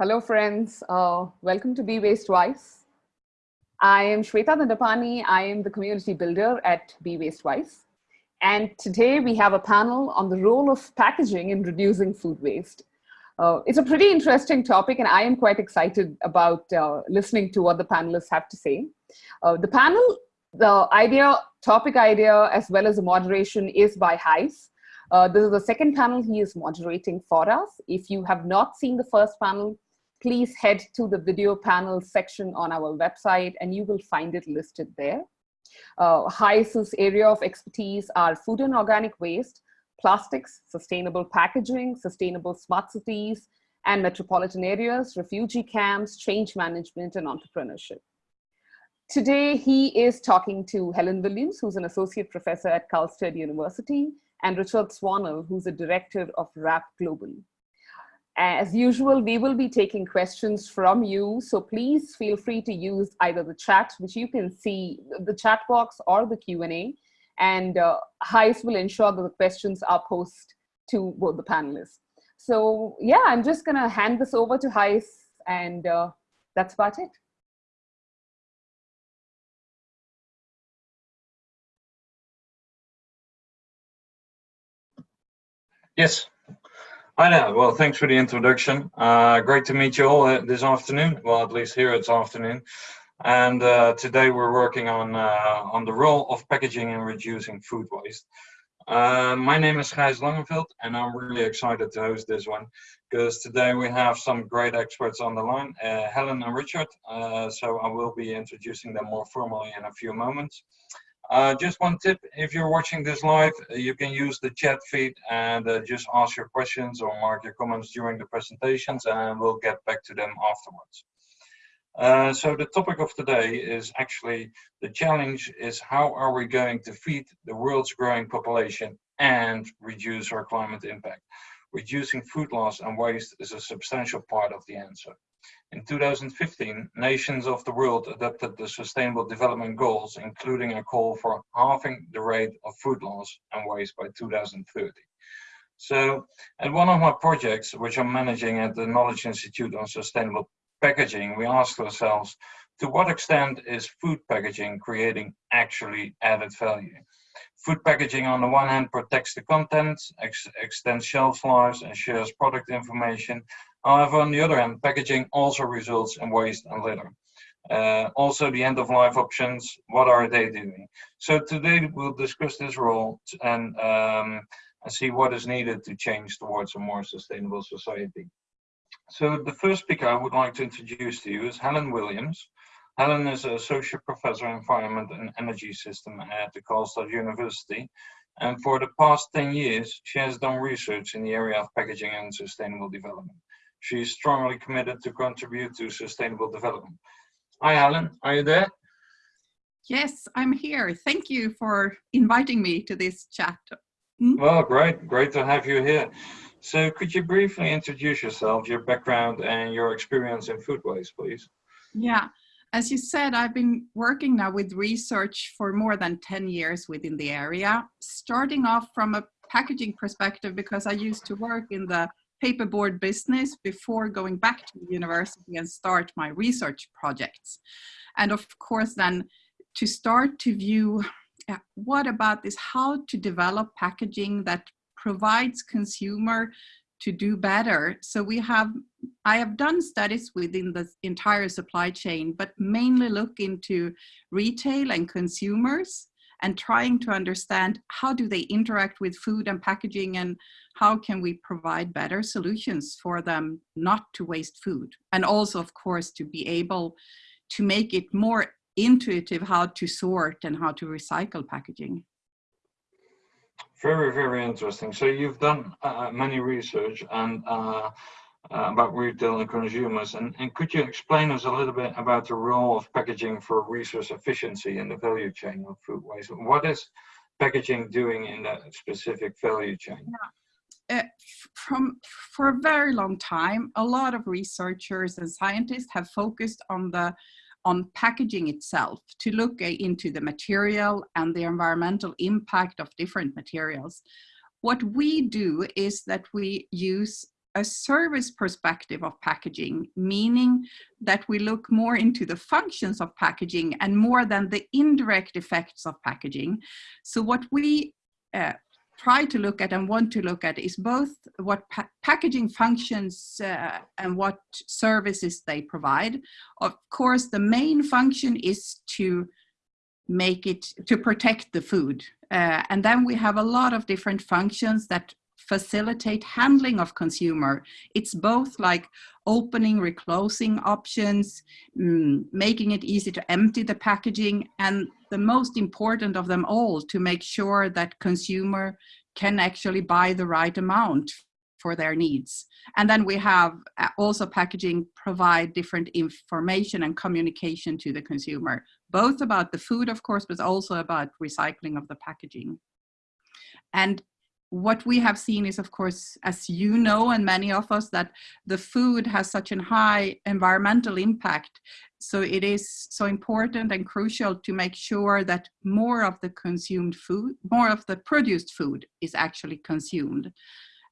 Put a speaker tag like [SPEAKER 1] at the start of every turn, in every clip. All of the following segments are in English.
[SPEAKER 1] Hello, friends. Uh, welcome to Be Waste Wise. I am Shweta Dandapani. I am the community builder at Be Waste Wise. And today we have a panel on the role of packaging in reducing food waste. Uh, it's a pretty interesting topic and I am quite excited about uh, listening to what the panelists have to say. Uh, the panel, the idea, topic idea, as well as the moderation is by Gijs. Uh, this is the second panel he is moderating for us. If you have not seen the first panel, please head to the video panel section on our website and you will find it listed there. Uh, Gijs's area of expertise are food and organic waste, plastics, sustainable packaging, sustainable smart cities, and metropolitan areas, refugee camps, change management, and entrepreneurship. Today, he is talking to Helen Williams, who's an associate professor at Karlstad University, and Richard Swannell, who's a director of WRAP Global. As usual, we will be taking questions from you, so please feel free to use either the chat, which you can see, the chat box or the Q&A, and uh, Gijs will ensure that the questions are posed to both the panelists. So yeah, I'm just gonna hand this over to Gijs, and uh, that's about it.
[SPEAKER 2] Yes, Hi there. Well, thanks for the introduction. Uh, great to meet you all uh, this afternoon. Well, at least here it's afternoon. And uh, today we're working on uh, on the role of packaging in reducing food waste. Uh, my name is Gijs Langeveld, and I'm really excited to host this one because today we have some great experts on the line, Helen and Richard. so I will be introducing them more formally in a few moments. Uh, just one tip, if you're watching this live, uh, you can use the chat feed and uh, just ask your questions or mark your comments during the presentations and we'll get back to them afterwards. Uh, so the topic of today is actually the challenge is how are we going to feed the world's growing population and reduce our climate impact. Reducing food loss and waste is a substantial part of the answer. In 2015, nations of the world adopted the Sustainable Development Goals, including a call for halving the rate of food loss and waste by 2030. So, at one of my projects, which I'm managing at the Knowledge Institute on Sustainable Packaging, we asked ourselves, to what extent is food packaging creating actually added value? Food packaging on the one hand protects the contents, ex extends shelf lives and shares product information, However, on the other hand, packaging also results in waste and litter. Uh, also, the end of life options, what are they doing? So today we'll discuss this role and, um, and see what is needed to change towards a more sustainable society. So the first speaker I would like to introduce to you is Helen Williams. Helen is an associate professor in environment and energy system at the Karlstad University. And for the past 10 years, she has done research in the area of packaging and sustainable development. She is strongly committed to contribute to sustainable development. Hi, Alan, are you there?
[SPEAKER 3] Yes, I'm here. Thank you for inviting me to this chat.
[SPEAKER 2] Hmm? Well, great, great to have you here. So could you briefly introduce yourself, your background and your experience in food waste, please?
[SPEAKER 3] Yeah, as you said, I've been working now with research for more than 10 years within the area, starting off from a packaging perspective because I used to work in the paperboard business before going back to the university and start my research projects. And of course then to start to view uh, what about this, how to develop packaging that provides consumer to do better. So we have, I have done studies within the entire supply chain, but mainly look into retail and consumers and trying to understand how do they interact with food and packaging and how can we provide better solutions for them not to waste food. And also of course to be able to make it more intuitive how to sort and how to recycle packaging.
[SPEAKER 2] Very very interesting. So you've done uh, many research and uh, about retail and consumers and, and could you explain us a little bit about the role of packaging for resource efficiency in the value chain of food waste? What is packaging doing in that specific value chain?
[SPEAKER 3] Yeah. Uh, from for a very long time, a lot of researchers and scientists have focused on the on packaging itself to look into the material and the environmental impact of different materials. What we do is that we use a service perspective of packaging, meaning that we look more into the functions of packaging and more than the indirect effects of packaging. So what we uh, try to look at and want to look at is both what pa packaging functions uh, and what services they provide. Of course, the main function is to make it, to protect the food. Uh, and then we have a lot of different functions that facilitate handling of consumer. It's both like opening, reclosing options, mm, making it easy to empty the packaging, and the most important of them all, to make sure that consumer can actually buy the right amount for their needs. And then we have uh, also packaging provide different information and communication to the consumer, both about the food, of course, but also about recycling of the packaging. And what we have seen is, of course, as you know, and many of us, that the food has such a high environmental impact. So it is so important and crucial to make sure that more of the consumed food, more of the produced food is actually consumed.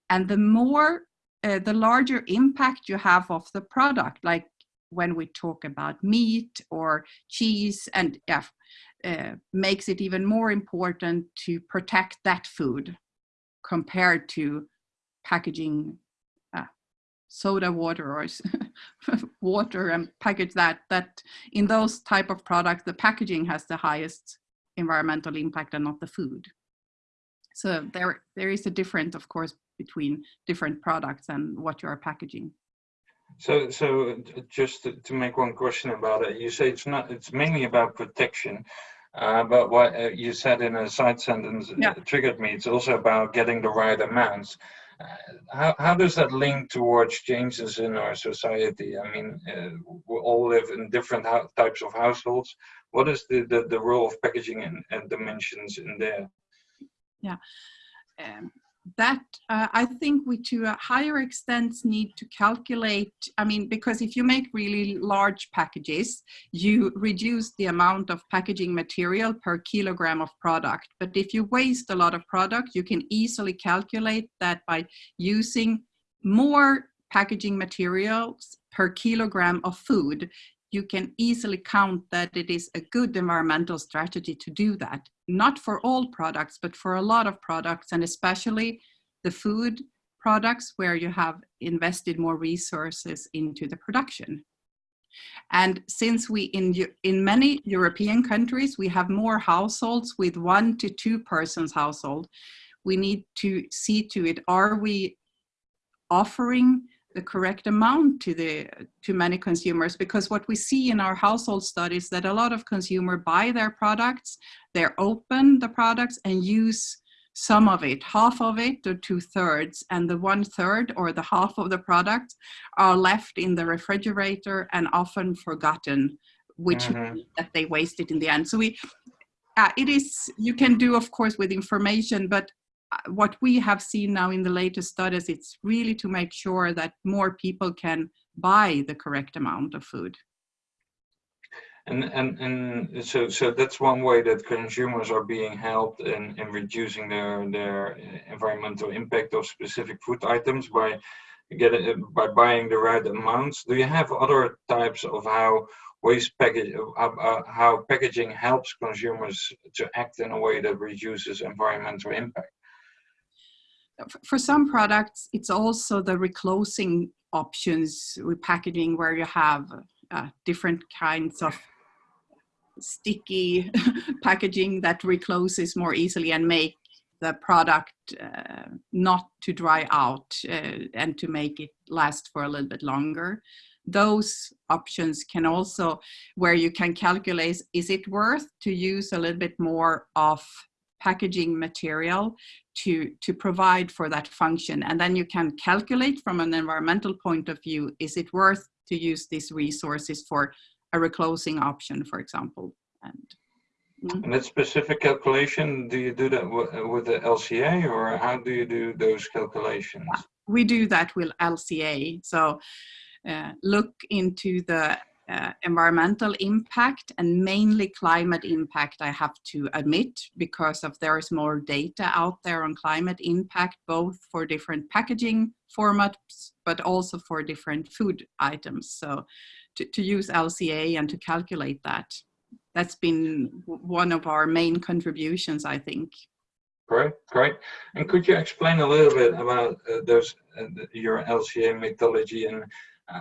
[SPEAKER 3] And the more, uh, the larger impact you have of the product, like when we talk about meat or cheese and yeah, uh, makes it even more important to protect that food compared to packaging uh, soda water or water and package that that in those type of products the packaging has the highest environmental impact and not the food. So there there is a difference of course between different products and what you are packaging.
[SPEAKER 2] So so just to, to make one question about it you say it's not it's mainly about protection uh, but what uh, you said in a side sentence yeah. triggered me. It's also about getting the right amounts. Uh, how, how does that link towards changes in our society? I mean, uh, we all live in different types of households. What is the, the, the role of packaging and, and dimensions in there?
[SPEAKER 3] Yeah. Um, that uh, I think we to a higher extent need to calculate, I mean, because if you make really large packages, you reduce the amount of packaging material per kilogram of product. But if you waste a lot of product, you can easily calculate that by using more packaging materials per kilogram of food, you can easily count that it is a good environmental strategy to do that. Not for all products, but for a lot of products, and especially the food products where you have invested more resources into the production. And since we, in, in many European countries, we have more households with one to two persons household, we need to see to it, are we offering the correct amount to the to many consumers because what we see in our household studies that a lot of consumer buy their products they're open the products and use some of it half of it or two thirds and the one third or the half of the product are left in the refrigerator and often forgotten which mm -hmm. that they wasted in the end so we uh, it is you can do of course with information but what we have seen now in the latest studies, it's really to make sure that more people can buy the correct amount of food.
[SPEAKER 2] And and and so so that's one way that consumers are being helped in in reducing their their environmental impact of specific food items by getting by buying the right amounts. Do you have other types of how waste package uh, uh, how packaging helps consumers to act in a way that reduces environmental impact?
[SPEAKER 3] For some products, it's also the reclosing options with packaging where you have uh, different kinds of sticky packaging that recloses more easily and make the product uh, not to dry out uh, and to make it last for a little bit longer. Those options can also, where you can calculate, is it worth to use a little bit more of packaging material to, to provide for that function. And then you can calculate from an environmental point of view, is it worth to use these resources for a reclosing option, for example. And,
[SPEAKER 2] mm. and that specific calculation, do you do that with the LCA or how do you do those calculations?
[SPEAKER 3] We do that with LCA. So uh, look into the uh, environmental impact and mainly climate impact, I have to admit, because of there is more data out there on climate impact, both for different packaging formats, but also for different food items. So to, to use LCA and to calculate that, that's been one of our main contributions, I think.
[SPEAKER 2] Great, great. And could you explain a little bit about uh, those uh, your LCA methodology and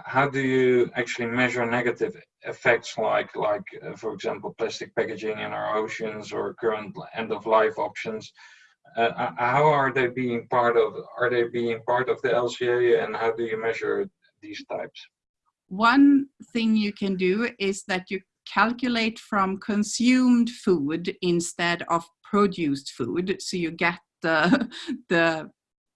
[SPEAKER 2] how do you actually measure negative effects like like uh, for example plastic packaging in our oceans or current end of life options? Uh, uh how are they being part of are they being part of the lca and how do you measure these types?
[SPEAKER 3] One thing you can do is that you calculate from consumed food instead of produced food. So you get the the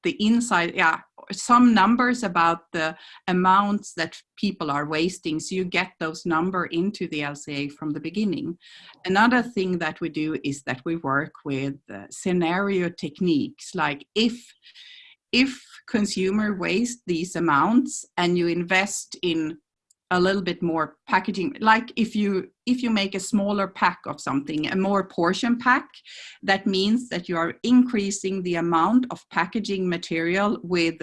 [SPEAKER 3] the inside yeah some numbers about the amounts that people are wasting. So you get those number into the lca from the beginning. Another thing that we do is that we work with uh, scenario techniques. Like if if consumer waste these amounts and you invest in a little bit more packaging. Like if you if you make a smaller pack of something a more portion pack that means that you are increasing the amount of packaging material with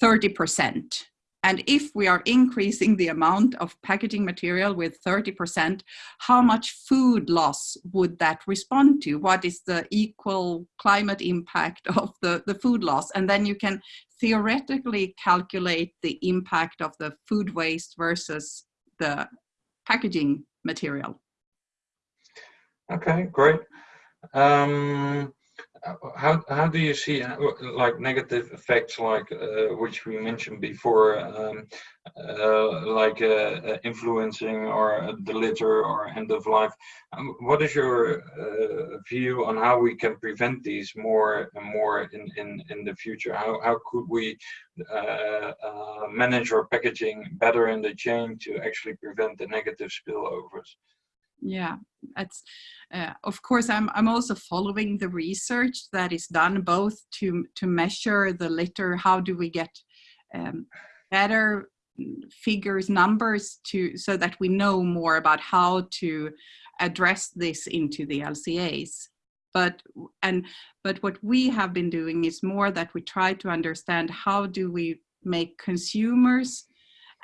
[SPEAKER 3] 30 percent and if we are increasing the amount of packaging material with 30%, how much food loss would that respond to? What is the equal climate impact of the, the food loss? And then you can theoretically calculate the impact of the food waste versus the packaging material.
[SPEAKER 2] Okay, great. Um, how how do you see uh, like negative effects like uh, which we mentioned before um, uh, like uh, uh influencing or the litter or end of life? Um, what is your uh, view on how we can prevent these more and more in in in the future? How how could we manage our packaging better in the chain to actually prevent the negative spillovers
[SPEAKER 3] yeah that's uh, of course i'm i'm also following the research that is done both to to measure the litter how do we get um, better figures numbers to so that we know more about how to address this into the lcas but and but what we have been doing is more that we try to understand how do we make consumers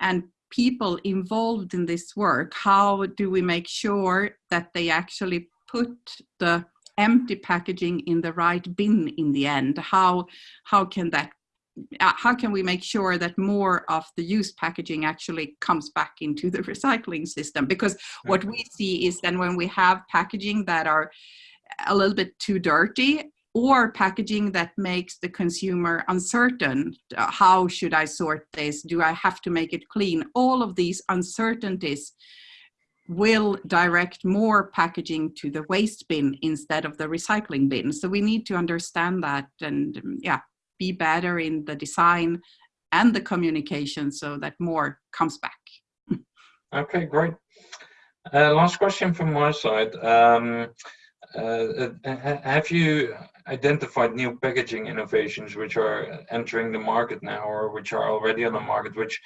[SPEAKER 3] and people involved in this work, how do we make sure that they actually put the empty packaging in the right bin in the end? How, how can that uh, how can we make sure that more of the used packaging actually comes back into the recycling system? Because what we see is then when we have packaging that are a little bit too dirty, or packaging that makes the consumer uncertain. Uh, how should I sort this? Do I have to make it clean? All of these uncertainties will direct more packaging to the waste bin instead of the recycling bin. So we need to understand that and um, yeah, be better in the design and the communication so that more comes back.
[SPEAKER 2] Okay, great. Uh, last question from my side. Um, uh, uh have you identified new packaging innovations which are entering the market now or which are already on the market, which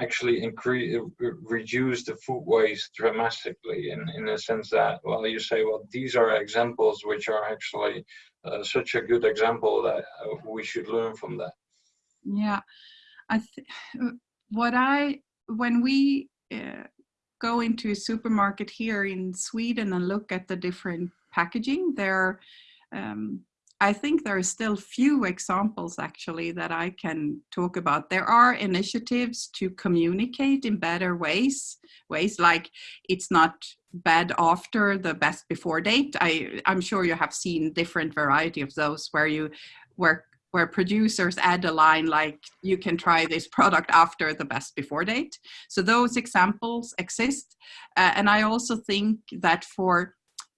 [SPEAKER 2] actually increase reduce the food waste dramatically in, in the sense that, well, you say, well, these are examples which are actually uh, such a good example that uh, we should learn from that.
[SPEAKER 3] Yeah, I what I, when we uh, go into a supermarket here in Sweden and look at the different packaging, there um, I think there are still few examples actually that I can talk about. There are initiatives to communicate in better ways, ways like it's not bad after the best before date. I, I'm sure you have seen different variety of those where you where where producers add a line like you can try this product after the best before date. So those examples exist. Uh, and I also think that for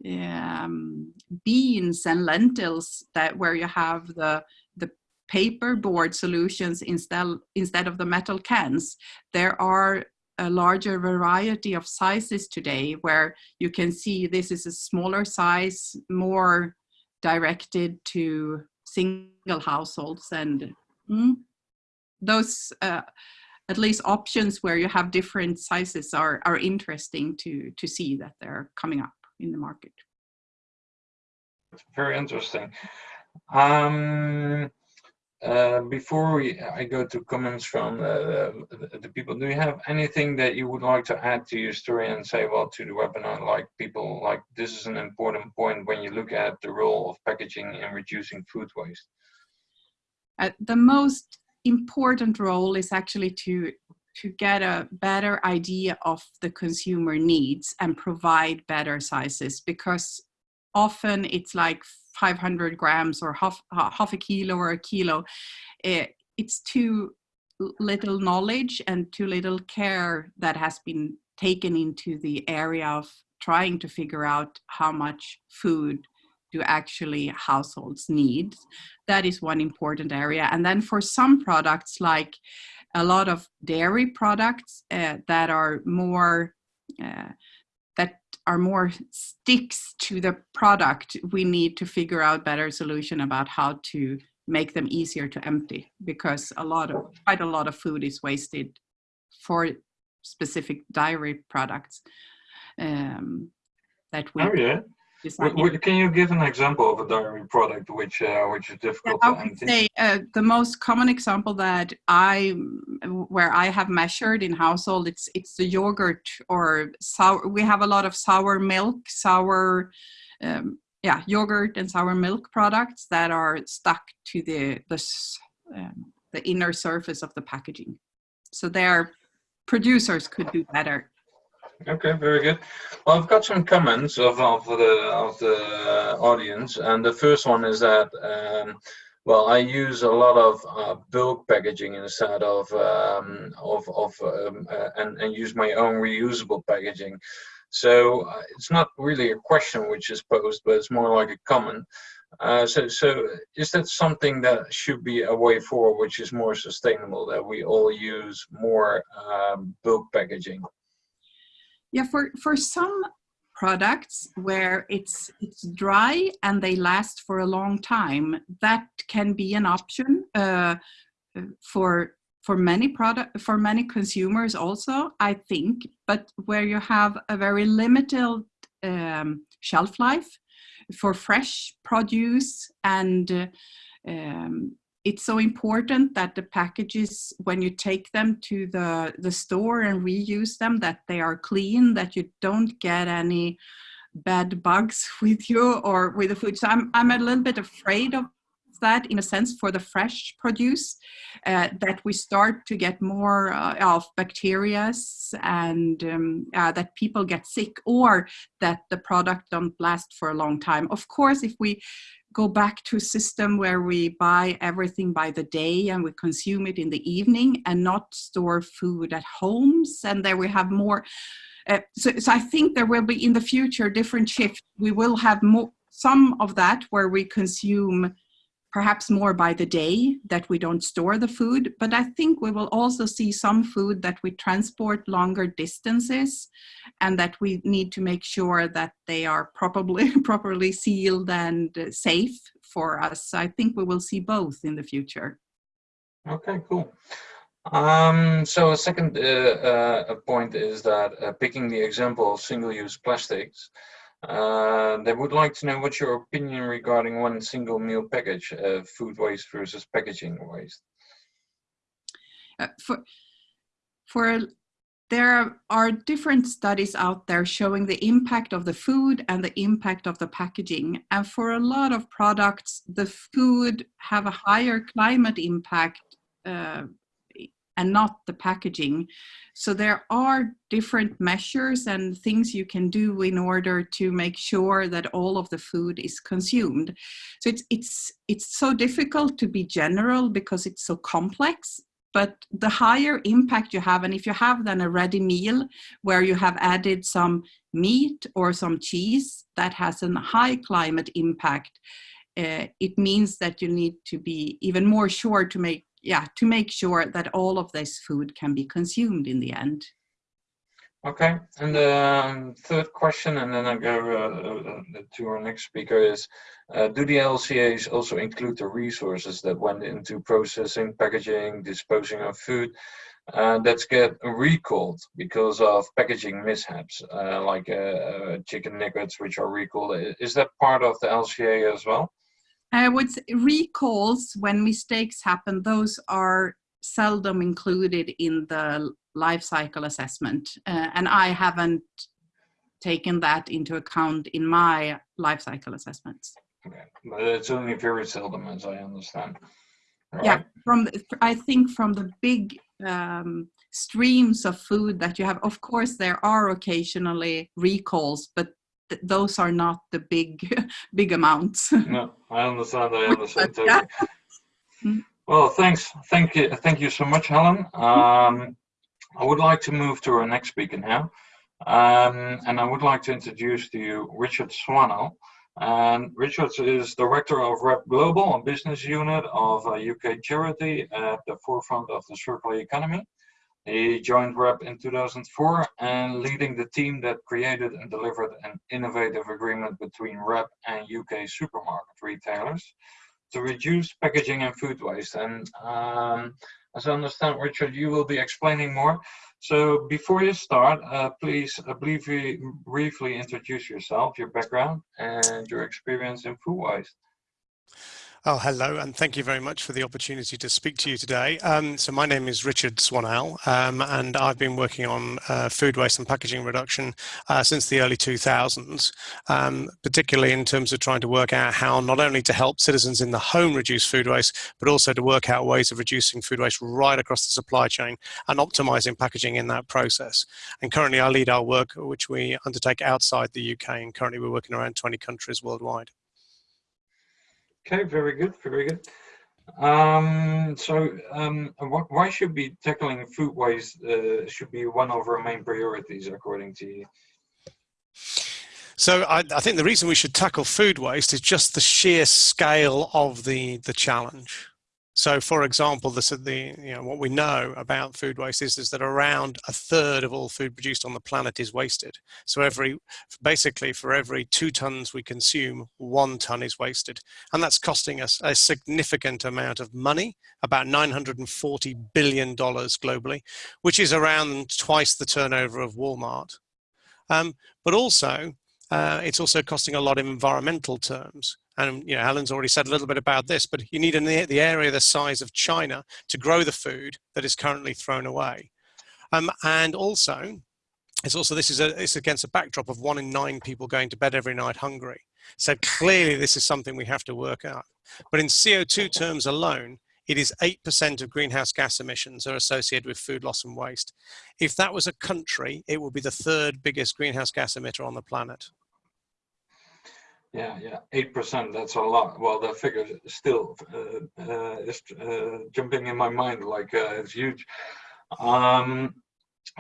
[SPEAKER 3] um, beans and lentils that where you have the the paper board solutions instead instead of the metal cans. There are a larger variety of sizes today where you can see this is a smaller size more directed to single households and mm, those uh, at least options where you have different sizes are, are interesting to, to see that they're coming up in the market.
[SPEAKER 2] Very interesting. Um, uh, before we, I go to comments from uh, the, the, people, do you have anything that you would like to add to your story and say, well, to the webinar, like people, like this is an important point when you look at the role of packaging in reducing food waste?
[SPEAKER 3] Uh, the most important role is actually to to get a better idea of the consumer needs and provide better sizes because often it's like 500 grams or half, half a kilo or a kilo. It, it's too little knowledge and too little care that has been taken into the area of trying to figure out how much food do actually households need. That is one important area. And then for some products, like a lot of dairy products uh, that are more uh, that are more sticks to the product, we need to figure out better solution about how to make them easier to empty because a lot of quite a lot of food is wasted for specific dairy products um, that we
[SPEAKER 2] oh, yeah. Can you give an example of a dairy product which uh, which is difficult yeah,
[SPEAKER 3] I would say uh, the most common example that I where I have measured in household it's it's the yogurt or sour. We have a lot of sour milk, sour. Um, yeah, yogurt and sour milk products that are stuck to the the um, the inner surface of the packaging. So their producers could do better
[SPEAKER 2] Okay, very good. Well, I've got some comments of, of the of the audience, and the first one is that um, well, I use a lot of uh, bulk packaging instead of um, of of um, uh, and and use my own reusable packaging. So uh, it's not really a question which is posed, but it's more like a comment. Uh, so, so is that something that should be a way forward, which is more sustainable, that we all use more um, bulk packaging?
[SPEAKER 3] Yeah, for, for some products where it's it's dry and they last for a long time, that can be an option uh, for for many product for many consumers also, I think. But where you have a very limited um, shelf life for fresh produce and uh, um, it's so important that the packages, when you take them to the, the store and reuse them, that they are clean, that you don't get any bad bugs with you or with the food. So I'm, I'm a little bit afraid of that in a sense for the fresh produce, uh, that we start to get more uh, of bacteria and um, uh, that people get sick or that the product don't last for a long time. Of course, if we go back to a system where we buy everything by the day and we consume it in the evening and not store food at homes and there we have more uh, so, so i think there will be in the future different shifts we will have more some of that where we consume perhaps more by the day that we don't store the food but i think we will also see some food that we transport longer distances and that we need to make sure that they are properly properly sealed and safe for us. I think we will see both in the future.
[SPEAKER 2] Okay cool. Um, so a second uh, uh, point is that uh, picking the example of single-use plastics uh, they would like to know what's your opinion regarding one single meal package, uh, food waste versus packaging waste.
[SPEAKER 3] Uh, for, for there are different studies out there showing the impact of the food and the impact of the packaging. And for a lot of products, the food have a higher climate impact uh, and not the packaging. So there are different measures and things you can do in order to make sure that all of the food is consumed. So it's, it's, it's so difficult to be general because it's so complex, but the higher impact you have, and if you have then a ready meal where you have added some meat or some cheese that has a high climate impact, uh, it means that you need to be even more sure to make yeah, to make sure that all of this food can be consumed in the end.
[SPEAKER 2] Okay, and the um, third question, and then I go uh, uh, to our next speaker is, uh, do the LCAs also include the resources that went into processing, packaging, disposing of food? uh, that get recalled because of packaging mishaps, uh, like uh, chicken nuggets which are recalled. Is that part of the LCA as well?
[SPEAKER 3] I would say recalls when mistakes happen. Those are seldom included in the life cycle assessment, uh, and I haven't taken that into account in my life cycle assessments.
[SPEAKER 2] Okay, but it's only very seldom, as I understand.
[SPEAKER 3] Yeah, from the, I think from the big um, streams of food that you have, of course, there are occasionally recalls, but th those are not the big big amounts.
[SPEAKER 2] no, I understand. I understand totally. Mm. Well, thanks. Thank you. Thank you so much, Helen. Um, I would like to move to our next speaker now. Um, and I would like to introduce to you Richard Swannell. And Richard is Director of WRAP Global, a business unit of a UK charity at the forefront of the circular economy. He joined WRAP in 2004 and leading the team that created and delivered an innovative agreement between WRAP and UK supermarket retailers to reduce packaging and food waste. And um, as I understand, Richard, you will be explaining more. So before you start, uh, please uh, briefly, briefly introduce yourself, your background, and your experience in food waste.
[SPEAKER 4] Oh, hello, and thank you very much for the opportunity to speak to you today. Um, so my name is Richard Swannell, um, and I've been working on uh, food waste and packaging reduction uh, since the early 2000s, um, particularly in terms of trying to work out how not only to help citizens in the home reduce food waste, but also to work out ways of reducing food waste right across the supply chain and optimizing packaging in that process. And currently I lead our work, which we undertake outside the UK, and currently we're working around 20 countries worldwide.
[SPEAKER 2] Okay, very good, very good. Um, so um, why should be tackling food waste uh, should be one of our main priorities according to you?
[SPEAKER 4] So I, I, think the reason we should tackle food waste is just the sheer scale of the, the challenge. So, for example, the, the, you know, what we know about food waste is, is that around a third of all food produced on the planet is wasted. So, every basically for every two tons we consume, one ton is wasted, and that's costing us a significant amount of money, about 940 billion dollars globally, which is around twice the turnover of Walmart. Um, but also, uh, it's also costing a lot in environmental terms and you know, Helen's already said a little bit about this, but you need an, the area the size of China to grow the food that is currently thrown away. Um, and also, it's also this is a, it's against a backdrop of one in nine people going to bed every night hungry. So clearly, this is something we have to work out. But in CO2 terms alone, it is 8% of greenhouse gas emissions are associated with food loss and waste. If that was a country, it would be the third biggest greenhouse gas emitter on the planet.
[SPEAKER 2] Yeah, yeah, eight percent. That's a lot. Well, the figure still uh, uh, is uh, jumping in my mind like uh, it's huge. Um,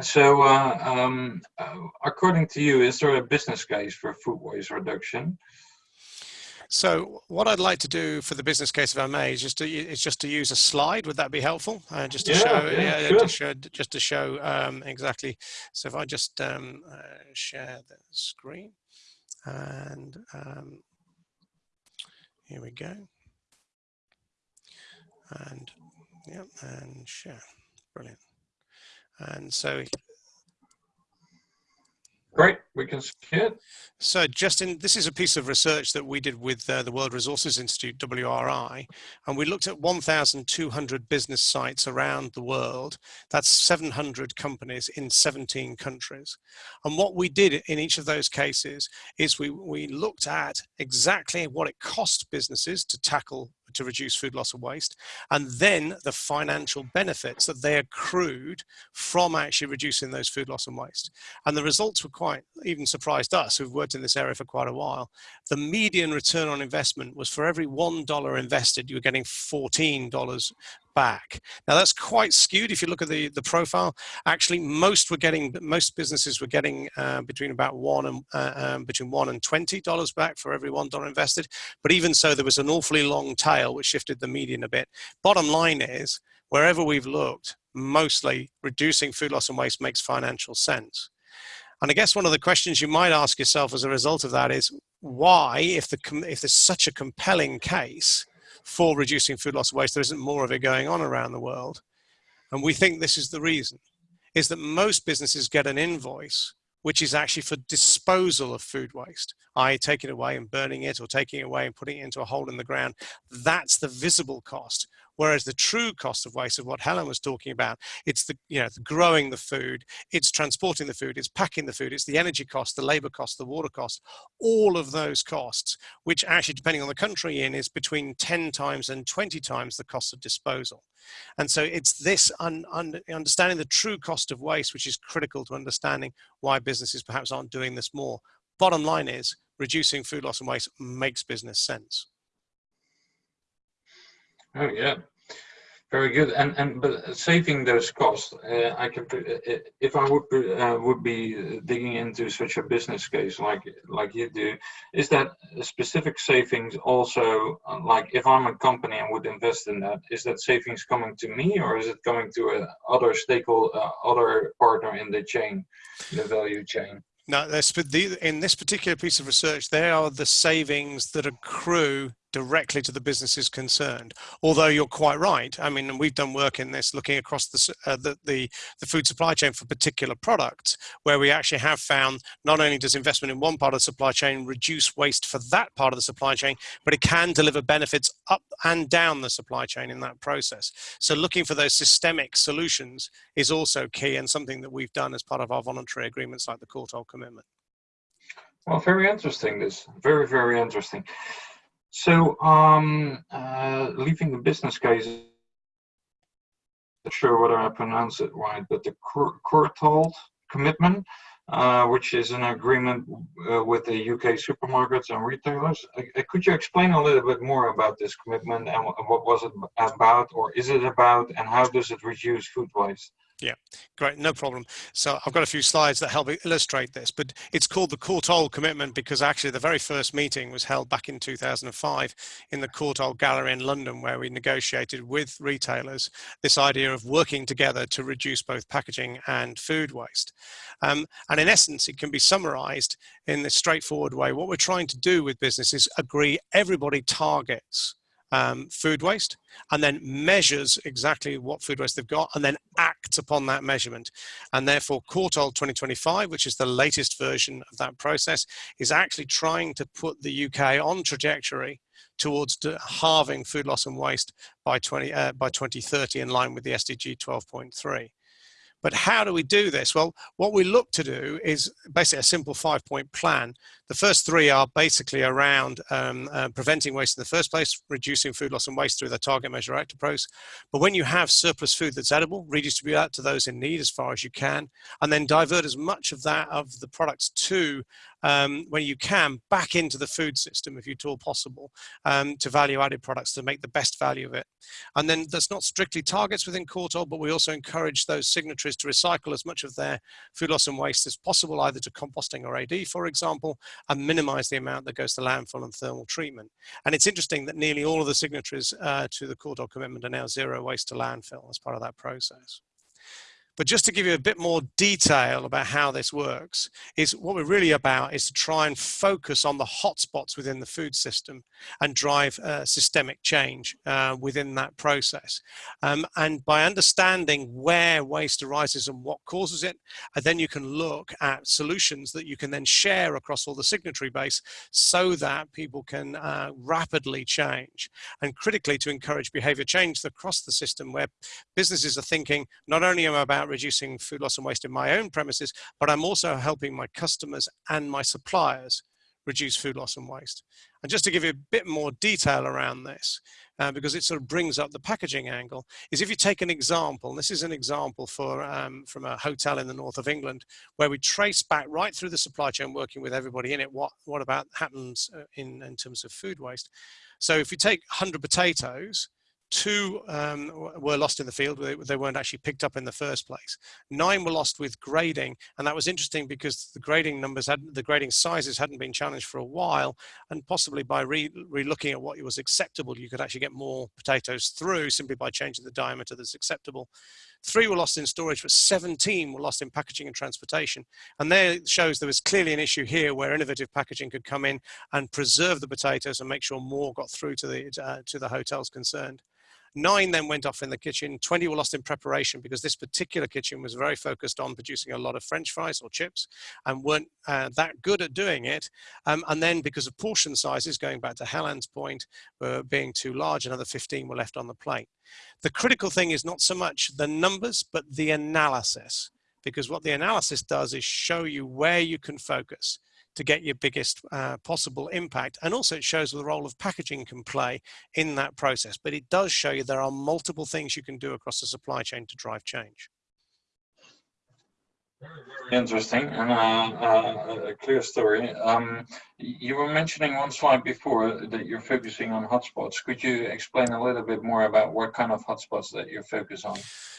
[SPEAKER 2] so, uh, um, uh, according to you, is there a business case for food waste reduction?
[SPEAKER 4] So what I'd like to do for the business case, if I may, is just to, is just to use a slide. Would that be helpful? Uh, just to yeah, show, yeah, yeah sure. to show, just to show um, exactly. So if I just um, uh, share the screen and um, here we go. And yeah, and share. Brilliant. And so
[SPEAKER 2] Great, we can see it.
[SPEAKER 4] So Justin, this is a piece of research that we did with uh, the World Resources Institute, WRI, and we looked at 1,200 business sites around the world. That's 700 companies in 17 countries. And what we did in each of those cases is we, we looked at exactly what it cost businesses to tackle to reduce food loss and waste, and then the financial benefits that they accrued from actually reducing those food loss and waste. And the results were quite, even surprised us who've worked in this area for quite a while. The median return on investment was for every $1 invested, you were getting $14 back. Now that's quite skewed if you look at the, the profile. Actually, most were getting, most businesses were getting uh, between about one and uh, um, between one and twenty dollars back for every one dollar invested. But even so, there was an awfully long tail which shifted the median a bit. Bottom line is, wherever we've looked, mostly reducing food loss and waste makes financial sense. And I guess one of the questions you might ask yourself as a result of that is why, if, the, if there's such a compelling case, for reducing food loss waste. There isn't more of it going on around the world. and we think this is the reason, is that most businesses get an invoice which is actually for disposal of food waste, i.e. taking it away and burning it or taking it away and putting it into a hole in the ground. That's the visible cost. Whereas the true cost of waste of what Helen was talking about, it's the, you know, the growing the food, it's transporting the food, it's packing the food, it's the energy cost, the labor cost, the water cost, all of those costs, which actually, depending on the country in, is between 10 times and 20 times the cost of disposal. And so it's this un, un, understanding the true cost of waste, which is critical to understanding why businesses perhaps aren't doing this more. Bottom line is reducing food loss and waste makes business sense.
[SPEAKER 2] Oh yeah, very good. And and but saving those costs, uh, I can uh, uh, if I would uh, would be digging into such a business case like like you do, is that specific savings also uh, like if I'm a company and would invest in that, is that savings coming to me or is it coming to a other stakeholder, uh, other partner in the chain, the value chain?
[SPEAKER 4] Now, in this particular piece of research, there are the savings that accrue directly to the businesses concerned. Although you're quite right. I mean, we've done work in this looking across the, uh, the, the, the, food supply chain for particular products, where we actually have found not only does investment in one part of the supply chain reduce waste for that part of the supply chain, but it can deliver benefits up and down the supply chain in that process. So looking for those systemic solutions is also key and something that we've done as part of our voluntary agreements like the Courtauld Commitment.
[SPEAKER 2] Well, very interesting. This very, very interesting. So, um, uh, leaving the business case, not sure whether I pronounce it right, but the Courtauld commitment, uh, which is an agreement uh, with the UK supermarkets and retailers. Uh, uh, could you explain a little bit more about this commitment and what was it about, or is it about, and how does it reduce food waste?
[SPEAKER 4] Yeah, great, no problem. So I've got a few slides that help illustrate this, but it's called the Courtauld Commitment because actually the very first meeting was held back in 2005 in the Courtauld Gallery in London, where we negotiated with retailers this idea of working together to reduce both packaging and food waste. Um, and in essence, it can be summarized in this straightforward way. What we're trying to do with business is agree everybody targets um, food waste and then measures exactly what food waste they've got and then acts upon that measurement. And therefore Courtauld 2025, which is the latest version of that process, is actually trying to put the UK on trajectory towards halving food loss and waste by 20 uh, by 2030 in line with the SDG 12.3. But how do we do this? Well, what we look to do is basically a simple five point plan. The first three are basically around um, uh, preventing waste in the first place, reducing food loss and waste through the target measure act approach. But when you have surplus food that's edible, redistribute that to those in need as far as you can, and then divert as much of that of the products to um, when you can back into the food system if at all possible um, to value added products to make the best value of it. And then that's not strictly targets within Courtauld, but we also encourage those signatories to recycle as much of their food loss and waste as possible, either to composting or AD, for example, and minimize the amount that goes to landfill and thermal treatment. And it's interesting that nearly all of the signatories uh, to the Courtauld commitment are now zero waste to landfill as part of that process. But just to give you a bit more detail about how this works, is what we're really about is to try and focus on the hotspots within the food system and drive uh, systemic change uh, within that process. Um, and by understanding where waste arises and what causes it, uh, then you can look at solutions that you can then share across all the signatory base so that people can uh, rapidly change. And critically to encourage behavior change across the system where businesses are thinking, not only about about reducing food loss and waste in my own premises, but I'm also helping my customers and my suppliers reduce food loss and waste. And just to give you a bit more detail around this, uh, because it sort of brings up the packaging angle, is if you take an example, this is an example for um, from a hotel in the north of England, where we trace back right through the supply chain, working with everybody in it, what, what about happens uh, in, in terms of food waste. So if you take 100 potatoes, Two um, were lost in the field. They, they, weren't actually picked up in the first place. Nine were lost with grading. And that was interesting because the grading numbers had the grading sizes hadn't been challenged for a while. And possibly by re, re looking at what was acceptable, you could actually get more potatoes through simply by changing the diameter that's acceptable. Three were lost in storage, but 17 were lost in packaging and transportation. And there shows there was clearly an issue here where innovative packaging could come in and preserve the potatoes and make sure more got through to the, uh, to the hotels concerned. Nine then went off in the kitchen. 20 were lost in preparation because this particular kitchen was very focused on producing a lot of French fries or chips and weren't uh, that good at doing it. Um, and then because of portion sizes, going back to Helen's point, were being too large, another 15 were left on the plate. The critical thing is not so much the numbers, but the analysis because what the analysis does is show you where you can focus to get your biggest uh, possible impact. And also it shows the role of packaging can play in that process. But it does show you there are multiple things you can do across the supply chain to drive change.
[SPEAKER 2] Interesting and uh, uh, a clear story. Um, you were mentioning one slide before that you're focusing on hotspots. Could you explain a little bit more about what kind of hotspots that you focus on?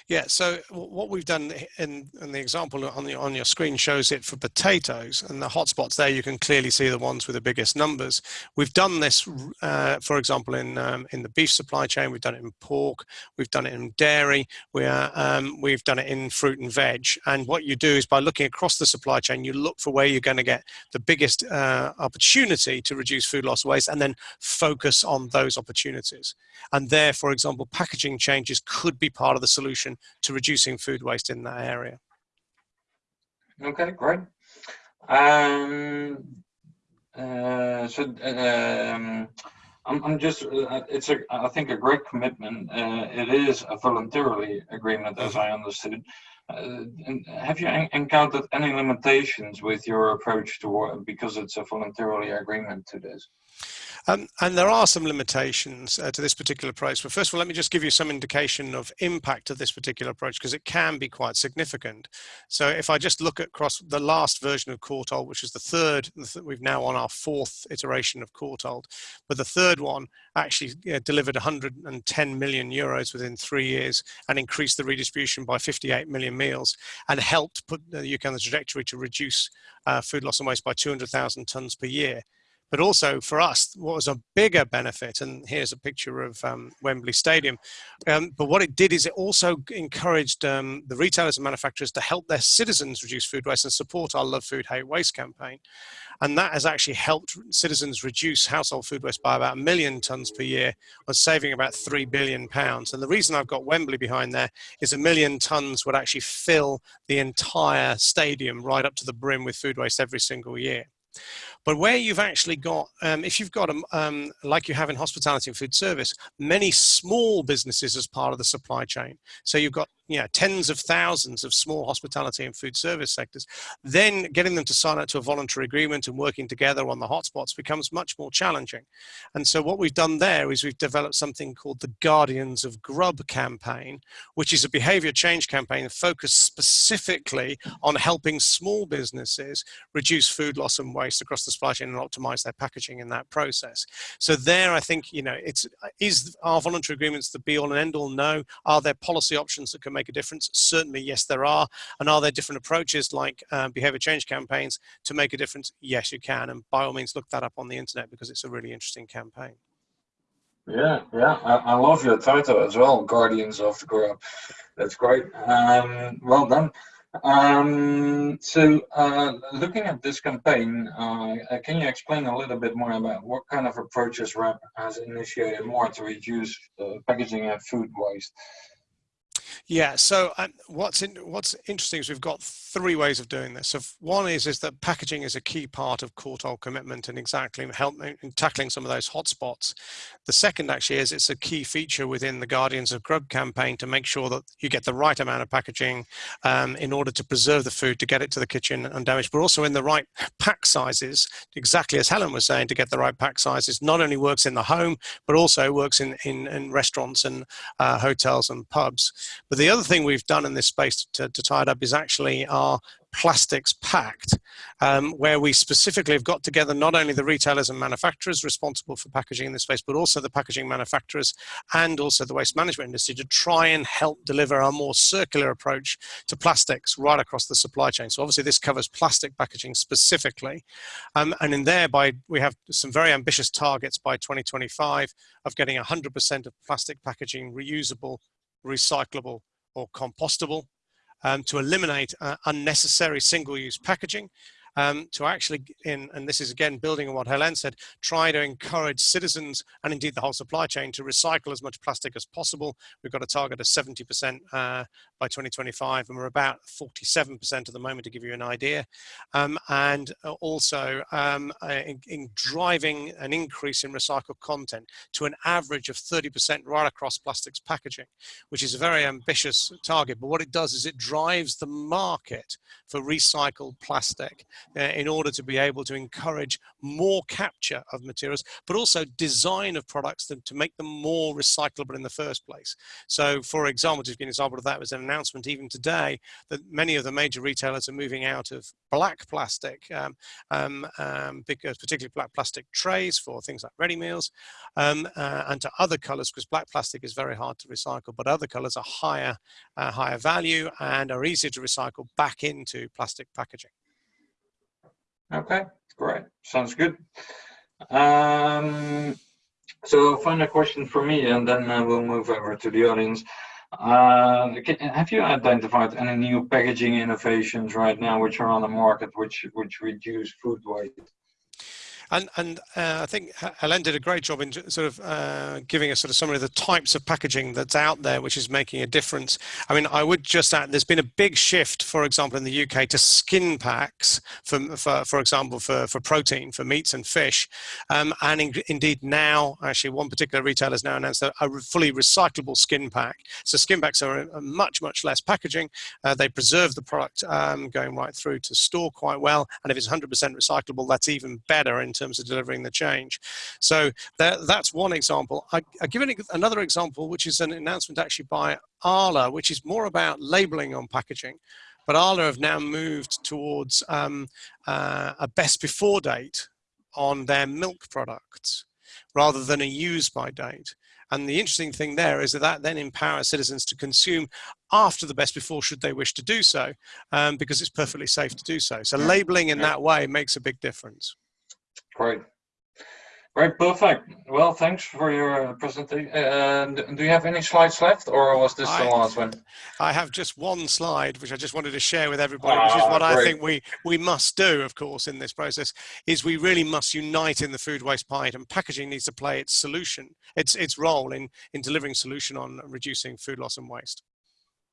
[SPEAKER 4] Yeah, so what we've done in, in the example on, the, on your screen shows it for potatoes and the hotspots there, you can clearly see the ones with the biggest numbers. We've done this, uh, for example, in, um, in the beef supply chain, we've done it in pork, we've done it in dairy, we are, um, we've done it in fruit and veg. And what you do is by looking across the supply chain, you look for where you're going to get the biggest uh, opportunity to reduce food loss waste and then focus on those opportunities. And there, for example, packaging changes could be part of the solution to reducing food waste in that area.
[SPEAKER 2] Okay, great. Um, uh, so um, I'm, I'm just, uh, it's a, I think a great commitment. Uh, it is a voluntarily agreement as I understood. Uh, have you encountered any limitations with your approach to because it's a voluntarily agreement to this?
[SPEAKER 4] Um, and there are some limitations uh, to this particular approach. But first of all, let me just give you some indication of impact of this particular approach because it can be quite significant. So if I just look across the last version of Courtauld, which is the third, we've now on our fourth iteration of Courtauld, but the third one actually uh, delivered 110 million euros within three years and increased the redistribution by 58 million meals and helped put the UK on the trajectory to reduce uh, food loss and waste by 200,000 tonnes per year. But also for us, what was a bigger benefit, and here's a picture of um, Wembley Stadium, um, but what it did is it also encouraged um, the retailers and manufacturers to help their citizens reduce food waste and support our Love Food, Hate Waste campaign. And that has actually helped citizens reduce household food waste by about a million tonnes per year, or saving about three billion pounds. And the reason I've got Wembley behind there is a million tonnes would actually fill the entire stadium right up to the brim with food waste every single year. But where you've actually got, um, if you've got, um, like you have in hospitality and food service, many small businesses as part of the supply chain. So you've got you know, tens of thousands of small hospitality and food service sectors, then getting them to sign up to a voluntary agreement and working together on the hotspots becomes much more challenging. And so what we've done there is we've developed something called the Guardians of Grub campaign, which is a behavior change campaign focused specifically on helping small businesses reduce food loss and waste across the supply chain and optimize their packaging in that process. So there, I think, you know, it's, is our voluntary agreements the be all and end all? No. Are there policy options that can make a difference? Certainly, yes, there are. And are there different approaches like um, behavior change campaigns to make a difference? Yes, you can. And by all means, look that up on the internet because it's a really interesting campaign.
[SPEAKER 2] Yeah, yeah, I, I love your title as well, Guardians of the Grub. That's great. Um, well done. Um, so, uh, looking at this campaign, uh, can you explain a little bit more about what kind of approaches WRAP has initiated more to reduce uh, packaging and food waste?
[SPEAKER 4] Yeah. So um, what's in, what's interesting is we've got three ways of doing this. So one is is that packaging is a key part of Courtauld commitment and exactly helping in tackling some of those hotspots. The second actually is it's a key feature within the Guardians of Grub campaign to make sure that you get the right amount of packaging um, in order to preserve the food to get it to the kitchen undamaged, but also in the right pack sizes. Exactly as Helen was saying, to get the right pack sizes not only works in the home but also works in in, in restaurants and uh, hotels and pubs. But the other thing we've done in this space to, to tie it up is actually our plastics pact, um, where we specifically have got together not only the retailers and manufacturers responsible for packaging in this space, but also the packaging manufacturers and also the waste management industry to try and help deliver a more circular approach to plastics right across the supply chain. So obviously this covers plastic packaging specifically. Um, and in there, by, we have some very ambitious targets by 2025 of getting 100% of plastic packaging reusable, recyclable, or compostable um, to eliminate uh, unnecessary single-use packaging um, to actually, in, and this is again building on what Helen said, try to encourage citizens and indeed the whole supply chain to recycle as much plastic as possible. We've got a target of 70% uh, by 2025, and we're about 47% at the moment to give you an idea. Um, and also um, in, in driving an increase in recycled content to an average of 30% right across plastics packaging, which is a very ambitious target. But what it does is it drives the market for recycled plastic uh, in order to be able to encourage more capture of materials, but also design of products to, to make them more recyclable in the first place. So for example, just an example of that was an announcement even today that many of the major retailers are moving out of black plastic, um, um, um, because particularly black plastic trays for things like ready meals, um, uh, and to other colors, because black plastic is very hard to recycle, but other colors are higher, uh, higher value and are easier to recycle back into plastic packaging.
[SPEAKER 2] Okay, great. Sounds good. Um, so final question for me, and then uh, we'll move over to the audience. Uh, can, have you identified any new packaging innovations right now which are on the market which which reduce food waste?
[SPEAKER 4] And, and uh, I think Helen did a great job in sort of uh, giving a sort of summary of the types of packaging that's out there, which is making a difference. I mean, I would just add, there's been a big shift, for example, in the UK to skin packs, for, for, for example, for, for protein, for meats and fish. Um, and in, indeed now, actually one particular retailer has now announced a, fully recyclable skin pack. So skin packs are much, much less packaging. Uh, they preserve the product um, going right through to store quite well. And if it's 100% recyclable, that's even better in terms of delivering the change. So that, that's one example. I, I give an, another example, which is an announcement actually by Arla, which is more about labeling on packaging. But Arla have now moved towards um, uh, a best before date on their milk products rather than a use by date. And the interesting thing there is that that then empowers citizens to consume after the best before should they wish to do so, um, because it's perfectly safe to do so. So labeling in that way makes a big difference.
[SPEAKER 2] Great. Great, perfect. Well, thanks for your presentation. Uh, do you have any slides left or was this I, the last one?
[SPEAKER 4] I have just one slide, which I just wanted to share with everybody, ah, which is ah, what great. I think we, we must do, of course, in this process, is we really must unite in the food waste fight and packaging needs to play its solution, its, its role in, in delivering solution on reducing food loss and waste.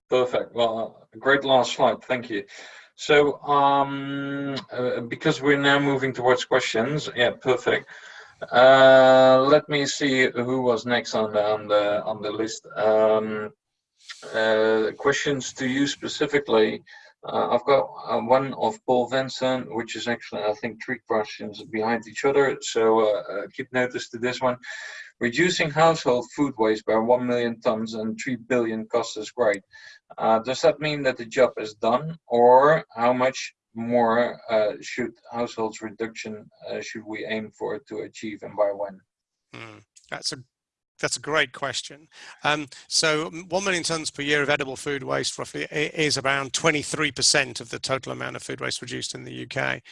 [SPEAKER 2] Perfect. Well, great last slide. Thank you. So um, uh, because we're now moving towards questions, yeah, perfect. Uh, let me see who was next on the on the on the list. Um, uh, questions to you specifically. Uh, I've got uh, one of Paul Vincent, which is actually I think three questions behind each other. So uh, keep notice to this one. Reducing household food waste by 1 million tons and 3 billion costs is great. Uh, does that mean that the job is done or how much more uh, should households reduction uh, should we aim for to achieve and by when?
[SPEAKER 4] Mm, that's a that's a great question. Um, so 1 million tonnes per year of edible food waste roughly is around 23% of the total amount of food waste produced in the UK.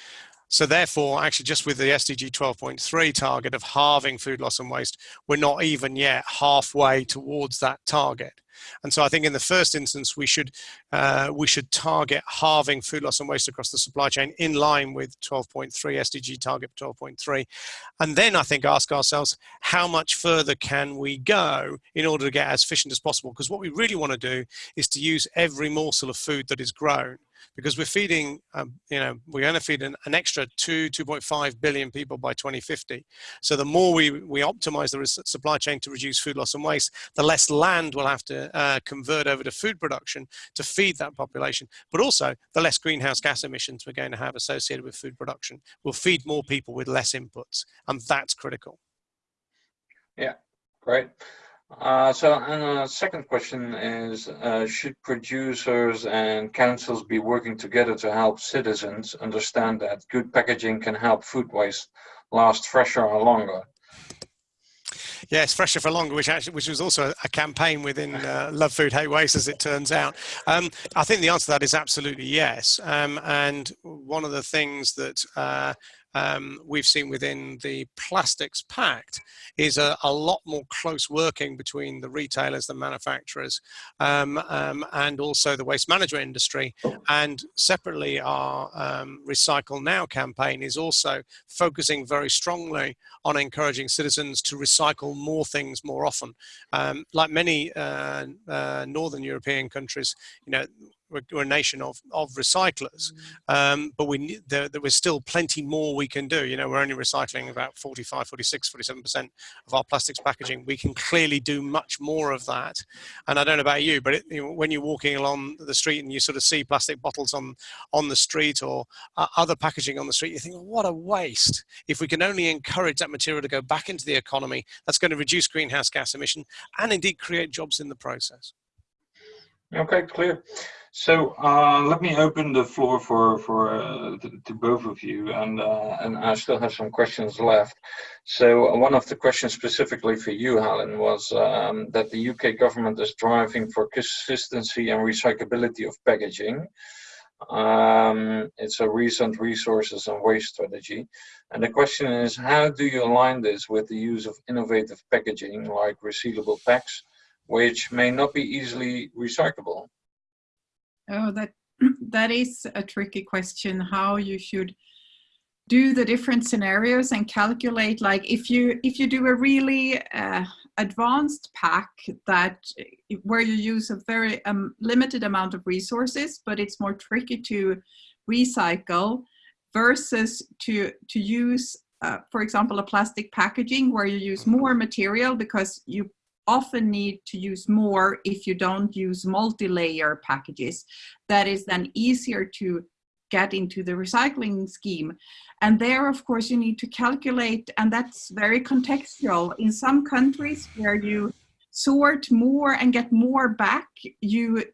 [SPEAKER 4] So therefore, actually just with the SDG 12.3 target of halving food loss and waste, we're not even yet halfway towards that target. And so I think in the first instance, we should, uh, we should target halving food loss and waste across the supply chain in line with 12.3 SDG target 12.3. And then I think ask ourselves, how much further can we go in order to get as efficient as possible? Because what we really want to do is to use every morsel of food that is grown because we're feeding, um, you know, we're going to feed an, an extra two, 2.5 billion people by 2050. So the more we, we optimize the supply chain to reduce food loss and waste, the less land we'll have to uh, convert over to food production to feed that population. But also the less greenhouse gas emissions we're going to have associated with food production. We'll feed more people with less inputs, and that's critical.
[SPEAKER 2] Yeah, great. Uh, so, and a second question is, uh, should producers and councils be working together to help citizens understand that good packaging can help food waste last fresher or longer?
[SPEAKER 4] Yes, fresher for longer, which actually which was also a campaign within uh, Love Food Hate Waste, as it turns out. Um, I think the answer to that is absolutely yes. Um, and one of the things that uh, um, we've seen within the Plastics Pact is a, a, lot more close working between the retailers, the manufacturers, um, um, and also the waste management industry. And separately, our um, Recycle Now campaign is also focusing very strongly on encouraging citizens to recycle more things more often. Um, like many uh, uh, Northern European countries, you know, we're, we're a nation of, of recyclers, mm. um, but we there, there was still plenty more we can do. You know, we're only recycling about 45, 46, 47% of our plastics packaging. We can clearly do much more of that. And I don't know about you, but it, you know, when you're walking along the street and you sort of see plastic bottles on, on the street or uh, other packaging on the street, you think, well, what a waste. If we can only encourage that material to go back into the economy, that's going to reduce greenhouse gas emission and indeed create jobs in the process.
[SPEAKER 2] Okay, clear. So uh, let me open the floor for for uh, to, to, both of you, and uh, and I still have some questions left. So one of the questions specifically for you, Helen, was um, that the UK government is driving for consistency and recyclability of packaging. Um, it's a recent resources and waste strategy, and the question is, how do you align this with the use of innovative packaging like resealable packs, which may not be easily recyclable?
[SPEAKER 3] Oh, that that is a tricky question. How you should do the different scenarios and calculate like if you if you do a really uh, advanced pack that where you use a very um, limited amount of resources but it's more tricky to recycle versus to to use uh, for example a plastic packaging where you use more material because you often need to use more if you don't use multi-layer packages. That is then easier to get into the recycling scheme. And there, of course, you need to calculate, and that's very contextual. In some countries where you sort more and get more back, you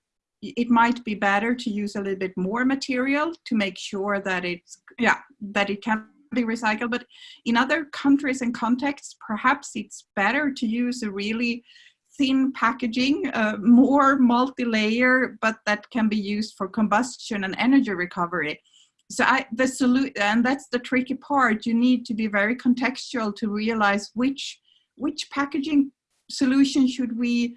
[SPEAKER 3] it might be better to use a little bit more material to make sure that it's yeah that it can be recycled. But in other countries and contexts, perhaps it's better to use a really thin packaging, uh, more multi-layer, but that can be used for combustion and energy recovery. So I, the solution, and that's the tricky part. You need to be very contextual to realize which which packaging solution should we,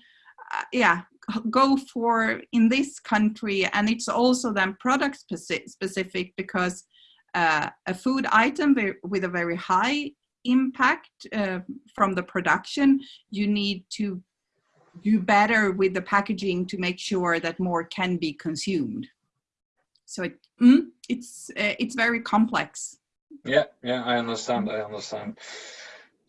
[SPEAKER 3] uh, yeah, go for in this country. And it's also then product specific because uh, a food item with a very high impact uh, from the production, you need to do better with the packaging to make sure that more can be consumed. So it, mm, it's uh, it's very complex.
[SPEAKER 2] Yeah, yeah, I understand. I understand.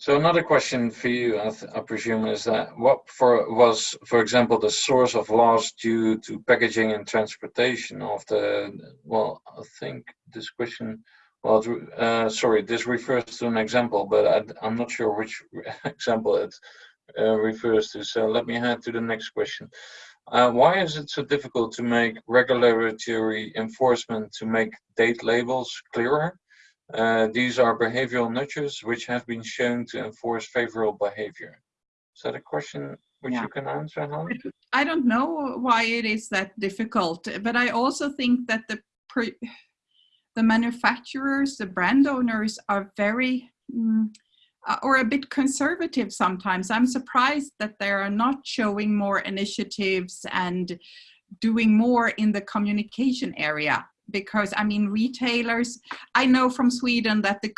[SPEAKER 2] So another question for you, I, I, presume, is that what for was, for example, the source of loss due to packaging and transportation of the? Well, I think this question. Well, uh, sorry, this refers to an example, but I, am not sure which example it uh, refers to. So let me head to the next question. Uh, why is it so difficult to make regulatory enforcement to make date labels clearer? Uh, these are behavioral nudges which have been shown to enforce favorable behavior. Is that a question which yeah. you can answer, Helen?
[SPEAKER 3] I don't know why it is that difficult, but I also think that the the manufacturers, the brand owners are very mm, uh, or a bit conservative sometimes. I'm surprised that they are not showing more initiatives and doing more in the communication area because I mean retailers, I know from Sweden that the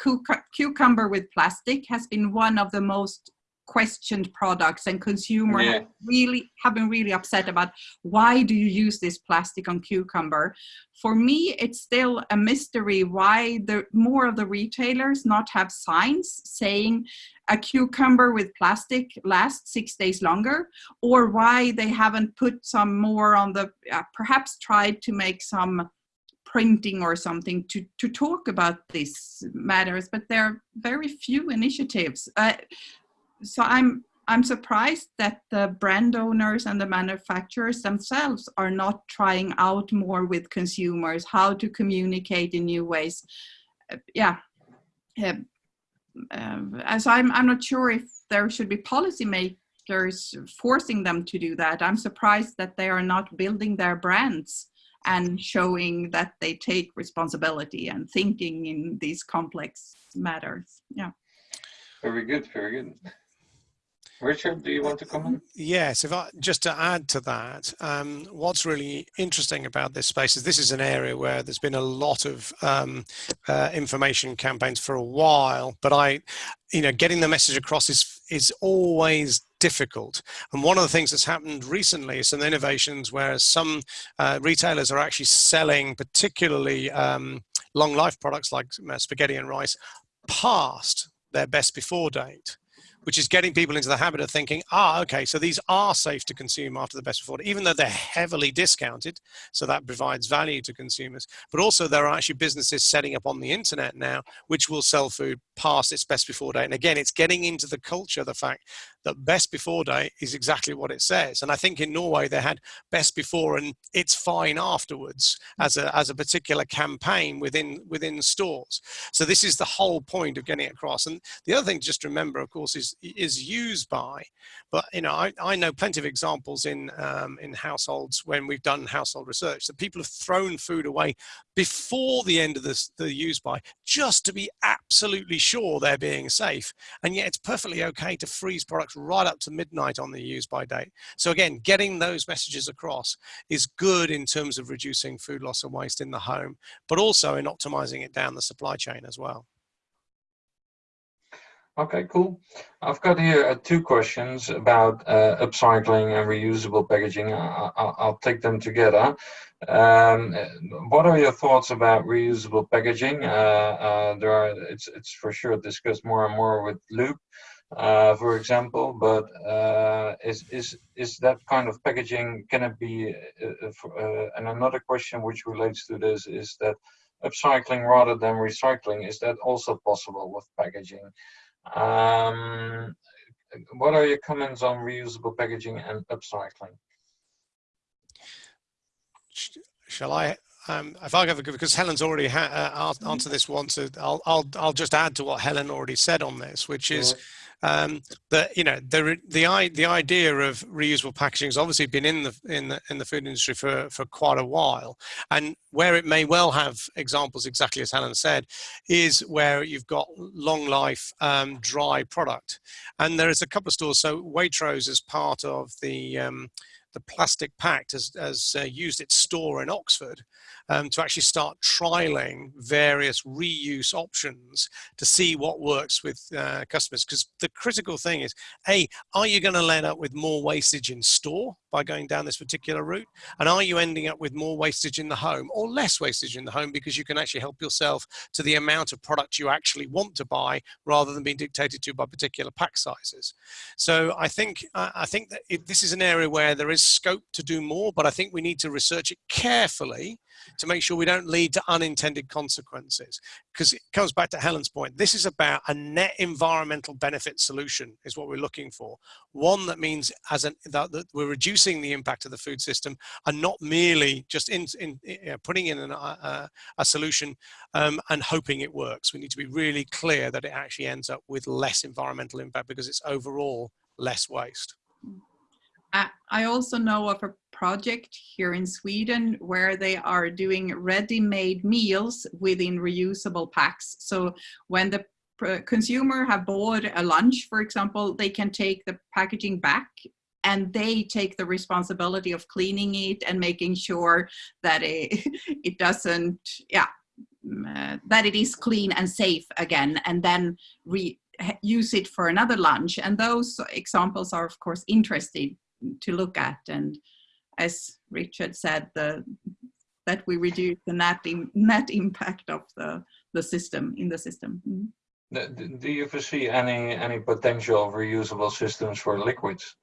[SPEAKER 3] cucumber with plastic has been one of the most questioned products and consumers yeah. really have been really upset about why do you use this plastic on cucumber for me it's still a mystery why the more of the retailers not have signs saying a cucumber with plastic lasts six days longer or why they haven't put some more on the uh, perhaps tried to make some printing or something to, to talk about these matters, but there are very few initiatives. Uh, so I'm, I'm surprised that the brand owners and the manufacturers themselves are not trying out more with consumers, how to communicate in new ways. Uh, yeah. Uh, uh, so I'm, I'm not sure if there should be policymakers forcing them to do that. I'm surprised that they are not building their brands and showing that they take responsibility and thinking in these complex matters. Yeah.
[SPEAKER 2] Very good, very good. Richard, do you want to comment?
[SPEAKER 4] Yes, if I just to add to that, um, what's really interesting about this space is this is an area where there's been a lot of um, uh, information campaigns for a while, but I, you know, getting the message across is is always difficult. And one of the things that's happened recently is some innovations where some uh, retailers are actually selling particularly um, long life products like uh, spaghetti and rice past their best before date which is getting people into the habit of thinking, ah, okay, so these are safe to consume after the best before, even though they're heavily discounted. So that provides value to consumers. But also there are actually businesses setting up on the internet now, which will sell food past its best before date. And again, it's getting into the culture, the fact that best before date is exactly what it says. And I think in Norway they had best before and it's fine afterwards as a, as a particular campaign within, within stores. So this is the whole point of getting it across. And the other thing to just remember, of course, is is used by. But you know, I, I know plenty of examples in um, in households when we've done household research that people have thrown food away before the end of the use by just to be absolutely sure they're being safe. And yet it's perfectly okay to freeze products right up to midnight on the use by date. So again, getting those messages across is good in terms of reducing food loss and waste in the home, but also in optimizing it down the supply chain as well.
[SPEAKER 2] Okay, cool. I've got here uh, two questions about uh, upcycling and reusable packaging. I, will take them together. Um, what are your thoughts about reusable packaging? Uh, uh, there are, it's, it's for sure discussed more and more with Loop, uh, for example, but uh, is, is, is that kind of packaging, can it be, and another question which relates to this is that upcycling rather than recycling, is that also possible with packaging? Um, what are your comments on reusable packaging and upcycling?
[SPEAKER 4] Shall I? Um, if I have go because Helen's already uh, answered this once, I'll, I'll I'll just add to what Helen already said on this, which is um, that you know the the the idea of reusable packaging has obviously been in the in the in the food industry for for quite a while, and where it may well have examples exactly as Helen said, is where you've got long life um, dry product, and there is a couple of stores. So Waitrose is part of the um, the Plastic Pact has, has uh, used its store in Oxford um, to actually start trialing various reuse options to see what works with uh, customers. Because the critical thing is, A, are you going to end up with more wastage in store by going down this particular route? And are you ending up with more wastage in the home or less wastage in the home because you can actually help yourself to the amount of product you actually want to buy rather than being dictated to by particular pack sizes? So I think, I think that it, this is an area where there is scope to do more, but I think we need to research it carefully to make sure we don't lead to unintended consequences. Because it comes back to Helen's point. This is about a net environmental benefit solution is what we're looking for. One that means as an, that, that we're reducing the impact of the food system and not merely just in, in, in putting in an, uh, a solution um, and hoping it works. We need to be really clear that it actually ends up with less environmental impact because it's overall less waste.
[SPEAKER 3] I also know of a project here in Sweden where they are doing ready-made meals within reusable packs. So when the consumer have bought a lunch, for example, they can take the packaging back and they take the responsibility of cleaning it and making sure that it, it doesn't, yeah, uh, that it is clean and safe again, and then re use it for another lunch. And those examples are, of course, interesting to look at. And as Richard said, the, that we reduce the net, in, net impact of the, the system in the system. Mm
[SPEAKER 2] -hmm. Do you foresee any, any potential reusable systems for liquids?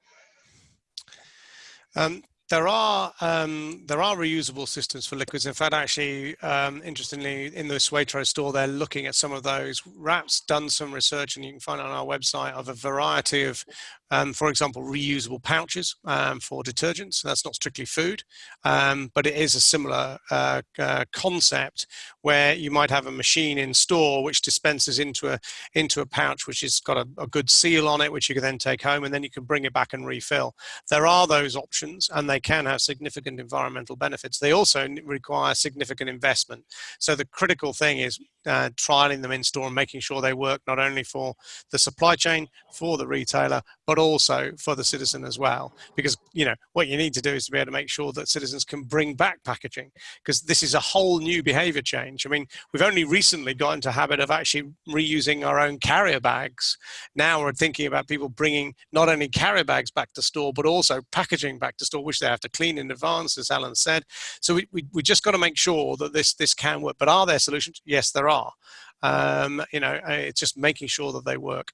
[SPEAKER 4] Um, there are um, there are reusable systems for liquids. In fact, actually, um, interestingly, in the Waitrose store, they're looking at some of those. WRAP's done some research, and you can find on our website of a variety of, um, for example, reusable pouches um, for detergents. That's not strictly food, um, but it is a similar uh, uh, concept where you might have a machine in store which dispenses into a into a pouch which has got a, a good seal on it, which you can then take home, and then you can bring it back and refill. There are those options, and they can have significant environmental benefits. They also require significant investment. So the critical thing is uh, trialing them in store and making sure they work not only for the supply chain, for the retailer, but also for the citizen as well. Because you know what you need to do is to be able to make sure that citizens can bring back packaging, because this is a whole new behaviour change. I mean, we've only recently got into habit of actually reusing our own carrier bags. Now we're thinking about people bringing not only carrier bags back to store, but also packaging back to store, which they have to clean in advance, as Alan said. So we, we, we just got to make sure that this this can work. But are there solutions? Yes, there are. Um, you know, it's just making sure that they work.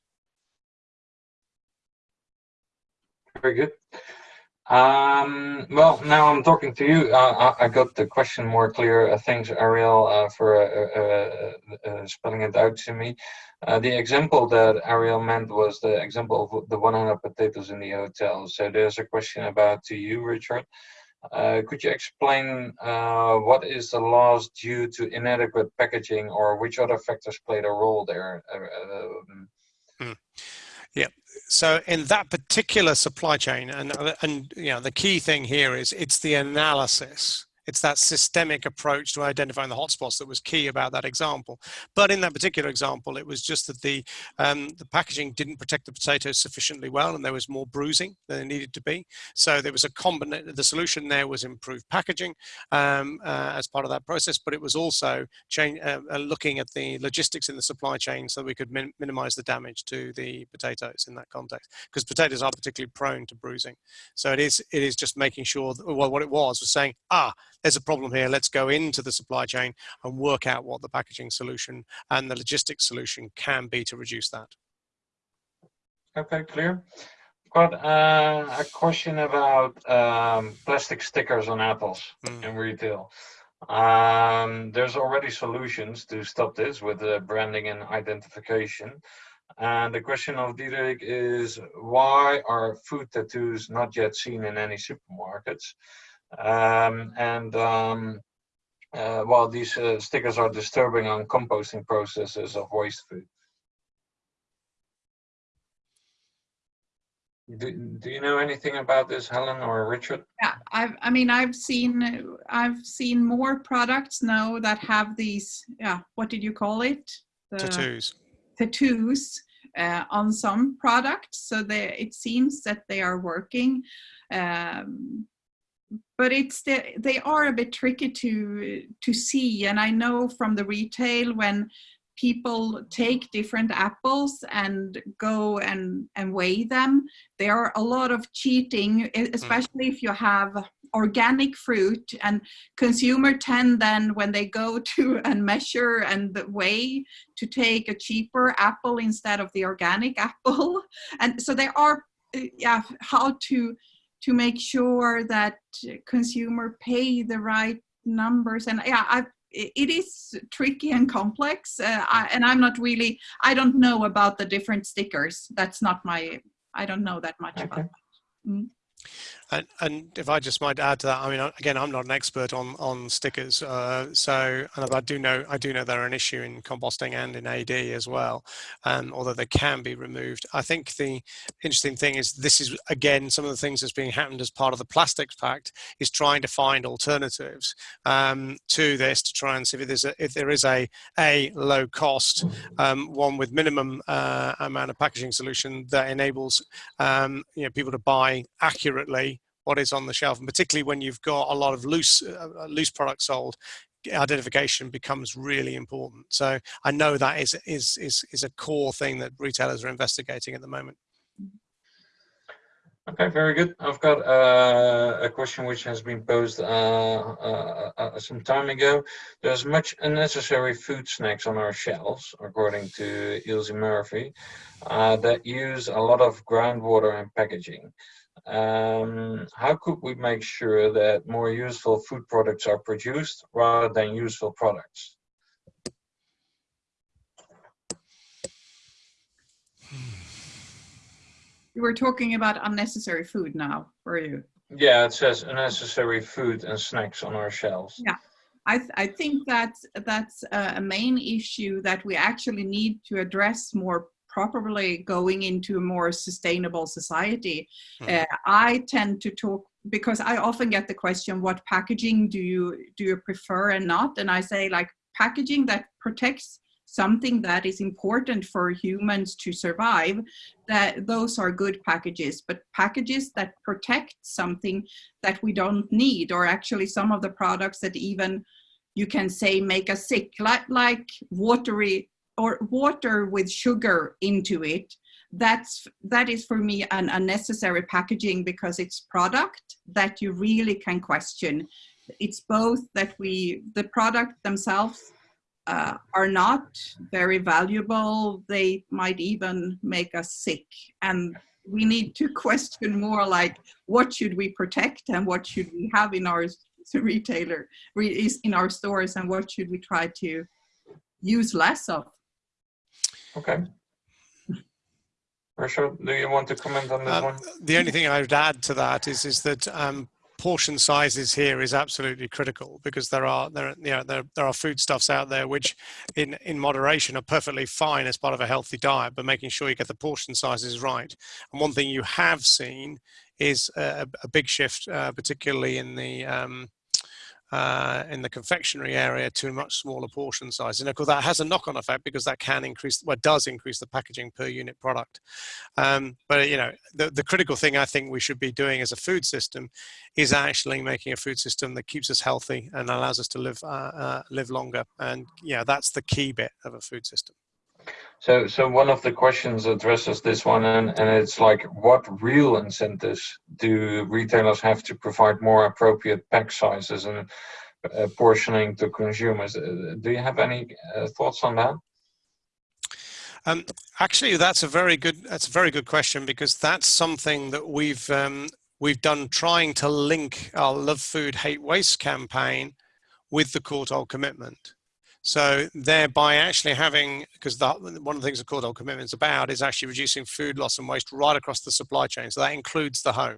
[SPEAKER 2] Very good. Um, well, now I'm talking to you. Uh, I, I, got the question more clear. Uh, thanks, Ariel, uh, for uh, uh, uh, spelling it out to me. the example that Ariel meant was the example of the 100 potatoes in the hotel. So there's a question about to you, Richard. Could you explain what is the loss due to inadequate packaging or which other factors played a role there? Um,
[SPEAKER 4] hmm. Yeah. So in that particular supply chain, and and you know the key thing here is it's the analysis it's that systemic approach to identifying the hotspots that was key about that example. But in that particular example, it was just that the, um, the packaging didn't protect the potatoes sufficiently well and there was more bruising than it needed to be. So there was a combination, the solution there was improved packaging um, uh, as part of that process, but it was also change, uh, uh, looking at the logistics in the supply chain so we could min minimize the damage to the potatoes in that context because potatoes are particularly prone to bruising. So it is, it is just making sure, that, well, what it was was saying, ah, there's a problem here, let's go into the supply chain and work out what the packaging solution and the logistics solution can be to reduce that.
[SPEAKER 2] Okay, clear. Got uh, a question about um, plastic stickers on apples mm. in retail. Um, there's already solutions to stop this with the branding and identification. And the question of Diederik is, why are food tattoos not yet seen in any supermarkets? Um, and um, uh, while these uh, stickers are disturbing on composting processes of waste food. Do, do you know anything about this, Helen or Richard?
[SPEAKER 3] Yeah, I've, I mean, I've seen, I've seen more products now that have these, yeah, what did you call it?
[SPEAKER 4] The tattoos.
[SPEAKER 3] Tattoos uh, on some products. So they, it seems that they are working. Um, but it's the, they are a bit tricky to to see. And i know from the retail when people take different apples and go and and weigh them there are a lot of cheating hmm. especially if you have organic fruit. And consumer tend then when they go to and measure and weigh to take a cheaper apple instead of the organic apple. And so there are uh, yeah how to to make sure that consumer pay the right numbers and yeah I, it is tricky and complex uh, I, and i'm not really i don't know about the different stickers that's not my i don't know that much okay. about that. Mm.
[SPEAKER 4] And, and, if I just might add to that, I mean, again, I'm not an expert on on stickers, uh, so and I do know I do know they're an issue in composting and in AD as well, um, although they can be removed. I think the interesting thing is this is again some of the things that's being happened as part of the Plastics Pact is trying to find alternatives um, to this to try and see if there's a, if there is a a low cost um, one with minimum uh, amount of packaging solution that enables um, you know people to buy accurately what is on the shelf, and particularly when you've got a lot of loose uh, uh, loose products sold, identification becomes really important. So I know that is is is is a core thing that retailers are investigating at the moment.
[SPEAKER 2] Okay, very good. I've got uh, a question which has been posed uh, uh, uh, some time ago. There's much unnecessary food snacks on our shelves, according to Ilse Murphy, uh, that use a lot of groundwater and packaging. Um, how could we make sure that more useful food products are produced rather than useful products?
[SPEAKER 3] You were talking about unnecessary food now, were you?
[SPEAKER 2] Yeah, it says unnecessary food and snacks on our shelves.
[SPEAKER 3] Yeah. I, th I think that's that's a main issue that we actually need to address more properly going into a more sustainable society. Mm. Uh, I tend to talk because I often get the question, what packaging do you do you prefer and not? And I say like packaging that protects something that is important for humans to survive, that those are good packages. But packages that protect something that we don't need, or actually some of the products that even you can say make us sick, like, like watery or water with sugar into it, that's that is for me an unnecessary packaging because it's product that you really can question it's both that we the product themselves uh, are not very valuable. They might even make us sick. And we need to question more like, what should we protect and what should we have in our retailer, in our stores and what should we try to use less of?
[SPEAKER 2] Okay. Rachel, do you want to comment on this um, one?
[SPEAKER 4] The only thing I would add to that is, is that um, portion sizes here is absolutely critical because there are there you know there, there are foodstuffs out there which in in moderation are perfectly fine as part of a healthy diet but making sure you get the portion sizes right and one thing you have seen is a, a big shift uh, particularly in the um, uh, in the confectionery area to a much smaller portion size. And of course, that has a knock-on effect because that can increase, well, does increase the packaging per unit product. Um, but you know, the, the critical thing I think we should be doing as a food system is actually making a food system that keeps us healthy and allows us to live uh, uh, live longer. And yeah, that's the key bit of a food system.
[SPEAKER 2] So, so one of the questions addresses this one, and, and it's like, what real incentives do retailers have to provide more appropriate pack sizes and uh, portioning to consumers? Uh, do you have any uh, thoughts on that?
[SPEAKER 4] Um, actually, that's a very good that's a very good question because that's something that we've um, we've done trying to link our Love Food Hate Waste campaign with the Courtauld commitment. So thereby actually having, because one of the things the Courtauld commitment is about is actually reducing food loss and waste right across the supply chain. So that includes the home.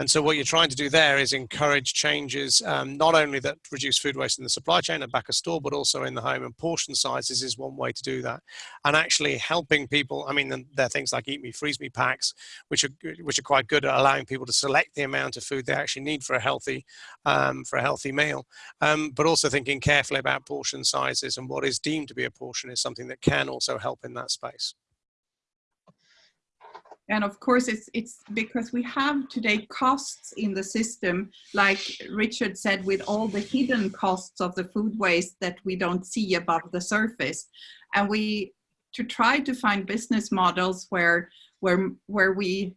[SPEAKER 4] And so what you're trying to do there is encourage changes, um, not only that reduce food waste in the supply chain and back of store, but also in the home. And portion sizes is one way to do that. And actually helping people, I mean, there are things like Eat Me, Freeze Me packs, which are, which are quite good at allowing people to select the amount of food they actually need for a healthy, um, for a healthy meal. Um, but also thinking carefully about portion sizes and what is deemed to be a portion is something that can also help in that space
[SPEAKER 3] and of course it's it's because we have today costs in the system like richard said with all the hidden costs of the food waste that we don't see above the surface. And we to try to find business models where where where we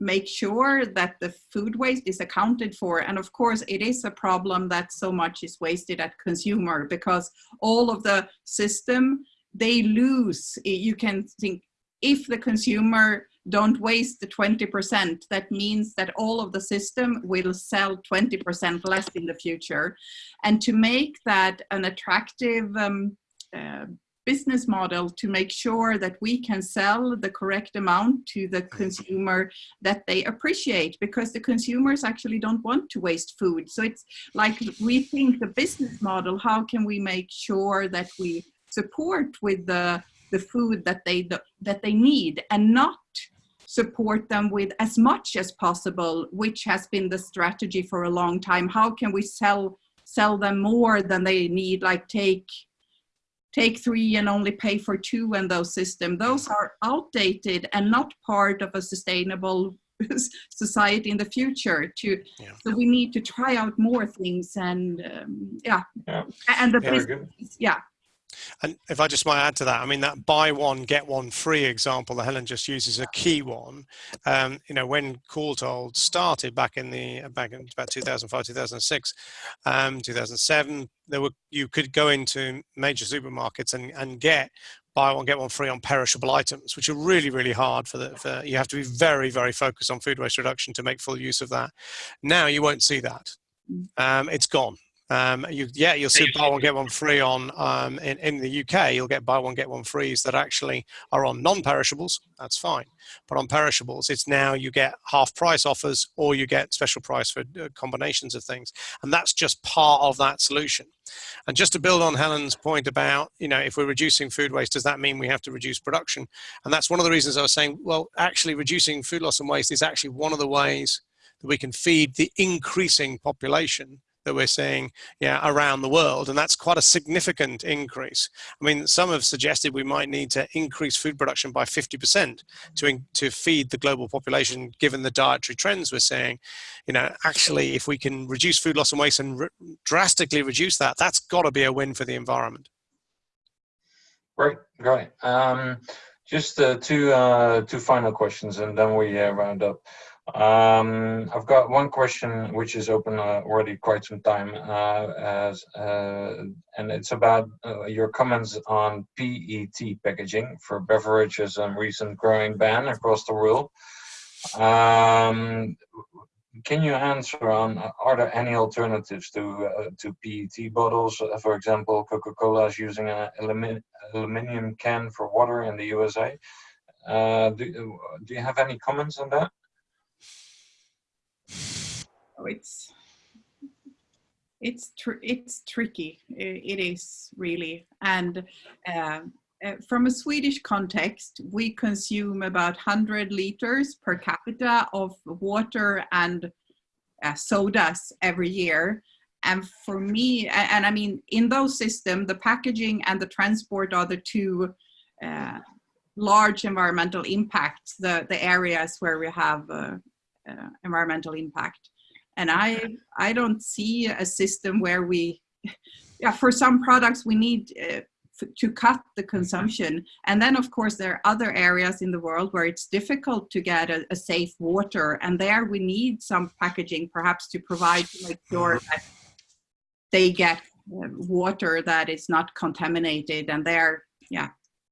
[SPEAKER 3] make sure that the food waste is accounted for. And of course it is a problem that so much is wasted at consumer because all of the system they lose. You can think if the consumer don't waste the 20%, that means that all of the system will sell 20% less in the future. And to make that an attractive um, uh, business model to make sure that we can sell the correct amount to the consumer that they appreciate because the consumers actually don't want to waste food. So it's like we think the business model, how can we make sure that we support with the the food that they that they need and not support them with as much as possible, which has been the strategy for a long time. How can we sell sell them more than they need? Like take take three and only pay for two in those systems. Those are outdated and not part of a sustainable society in the future to yeah. so we need to try out more things and um, yeah. yeah. and the business, yeah
[SPEAKER 4] and if I just might add to that, I mean that buy one get one free example that Helen just uses is a key one. Um, you know, when Courtauld started back in the back in about 2005, 2006, um, 2007, there were you could go into major supermarkets and and get buy one get one free on perishable items, which are really really hard for the. For, you have to be very very focused on food waste reduction to make full use of that. Now you won't see that. Mm. Um, it's gone Um, you, yeah, you'll see buy one get one free on um, in in the UK. You'll get buy one get one frees that actually are on non-perishables. That's fine, but on perishables, it's now you get half price offers or you get special price for uh, combinations of things, and that's just part of that solution. And just to build on Helen's point about, you know, if we're reducing food waste, does that mean we have to reduce production? And that's one of the reasons I was saying, well, actually reducing food loss and waste is actually one of the ways that we can feed the increasing population that we're seeing yeah, around the world. And that's quite a significant increase. I mean, some have suggested we might need to increase food production by 50% to, to feed the global population, given the dietary trends we're seeing. You know, actually, if we can reduce food loss and waste and re drastically reduce that, that's got to be a win for the environment.
[SPEAKER 2] Great, great. Um, just uh, two, uh, two final questions and then we uh, round up. Um, I've got one question which is open uh, already quite some time, uh, as, uh, and it's about uh, your comments on PET packaging for beverages and recent growing ban across the world. Um, can you answer on are there any alternatives to uh, to PET bottles? Uh, for example, Coca-Cola is using an aluminum can for water in the USA. do, do you have any comments on that?
[SPEAKER 3] It's it's tr it's tricky. It, is really, and uh, uh, from a Swedish context, we consume about 100 liters per capita of water and uh, sodas every year. And for me, and, I mean, in those systems, the packaging and the transport are the two uh, large environmental impacts, the, the areas where we have uh, environmental impact. And I, I don't see a system where we, yeah, for some products we need uh, to cut the consumption. And then of course there are other areas in the world where it's difficult to get a, a safe water. And there we need some packaging perhaps to provide to make sure that they get uh, water that is not contaminated and there, yeah,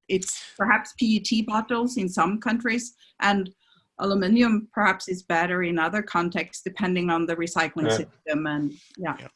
[SPEAKER 3] it's perhaps PET bottles in some countries. And Aluminium perhaps is better in other contexts depending on the recycling yeah. system and yeah. yeah.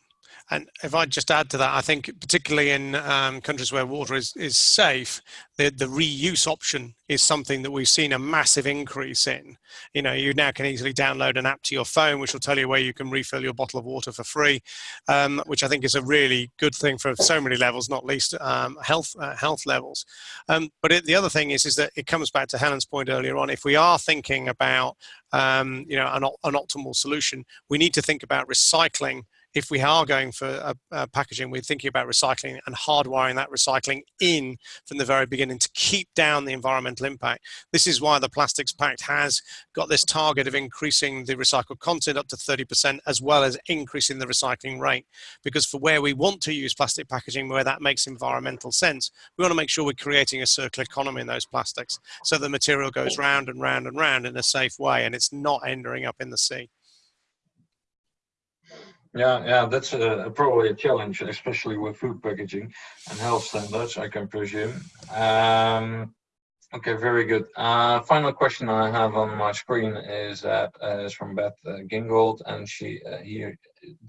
[SPEAKER 4] And if I just add to that, I think particularly in um, countries where water is, is safe, the, the reuse option is something that we've seen a massive increase in. You know, you now can easily download an app to your phone, which will tell you where you can refill your bottle of water for free, um, which I think is a really good thing for so many levels, not least um, health uh, health levels. Um, but it, the other thing is, is that it comes back to Helen's point earlier on. If we are thinking about, um, you know, an, an optimal solution, we need to think about recycling if we are going for a, a packaging, we're thinking about recycling and hardwiring that recycling in from the very beginning to keep down the environmental impact. This is why the Plastics Pact has got this target of increasing the recycled content up to 30% as well as increasing the recycling rate. Because for where we want to use plastic packaging, where that makes environmental sense, we want to make sure we're creating a circular economy in those plastics so the material goes round and round and round in a safe way and it's not ending up in the sea.
[SPEAKER 2] Yeah, yeah, that's a, probably a challenge, especially with food packaging and health standards, I can presume. Um, okay, very good. Uh, final question I have on my screen is that uh, is from Beth uh, Gingold, and she uh, here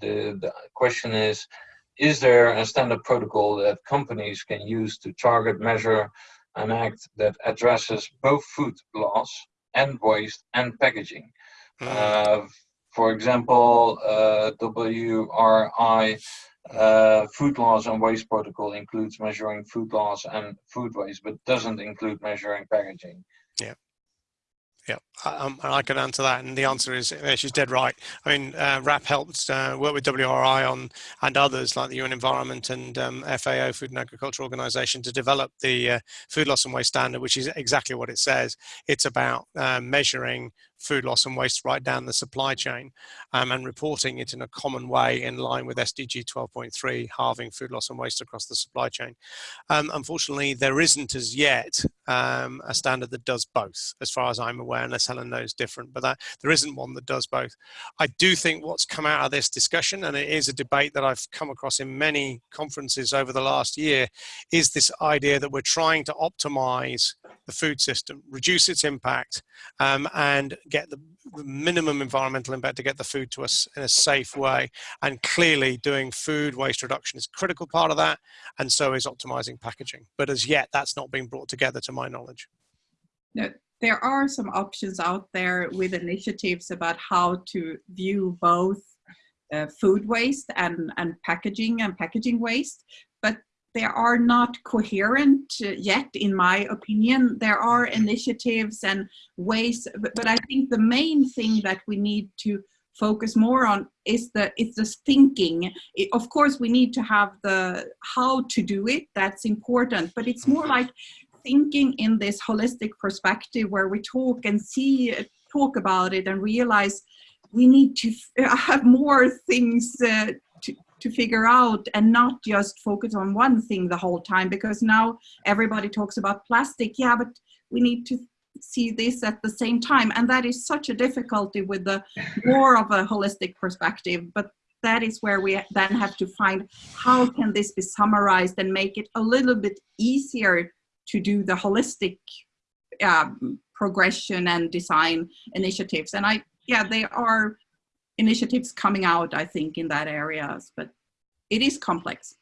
[SPEAKER 2] the the question is: Is there a standard protocol that companies can use to target, measure, and act that addresses both food loss and waste and packaging? Mm for example, uh, WRI uh, food loss and waste protocol includes measuring food loss and food waste, but doesn't include measuring packaging.
[SPEAKER 4] Yeah. Yeah, um, I can answer that, and the answer is uh, she's dead right. I mean, uh, WRAP helped uh, work with WRI on and others like the UN Environment and um, FAO, Food and Agriculture Organization, to develop the uh, food loss and waste standard, which is exactly what it says. It's about uh, measuring food loss and waste right down the supply chain um, and reporting it in a common way in line with SDG 12.3, halving food loss and waste across the supply chain. Um, unfortunately, there isn't as yet um, a standard that does both, as far as I'm aware, unless Helen knows different, but that, there isn't one that does both. I do think what's come out of this discussion, and it is a debate that I've come across in many conferences over the last year, is this idea that we're trying to optimize the food system, reduce its impact, um, and get the, minimum environmental impact to get the food to us in a safe way. And clearly doing food waste reduction is a critical part of that. And so is optimizing packaging. But as yet, that's not been brought together to my knowledge.
[SPEAKER 3] No, there are some options out there with initiatives about how to view both uh, food waste and, and packaging and packaging waste, but they are not coherent uh, yet, in my opinion. There are initiatives and ways, but, but I think the main thing that we need to focus more on is the it's the thinking. It, of course we need to have the how to do it. That's important but it's more like thinking in this holistic perspective where we talk and see talk about it and realize we need to have more things uh, to, figure out and not just focus on one thing the whole time because now everybody talks about plastic. Yeah but we need to see this at the same time. And that is such a difficulty with the more of a holistic perspective. But that is where we then have to find how can this be summarized and make it a little bit easier to do the holistic um, progression and design initiatives. And i yeah they are initiatives coming out i think in that areas but it is complex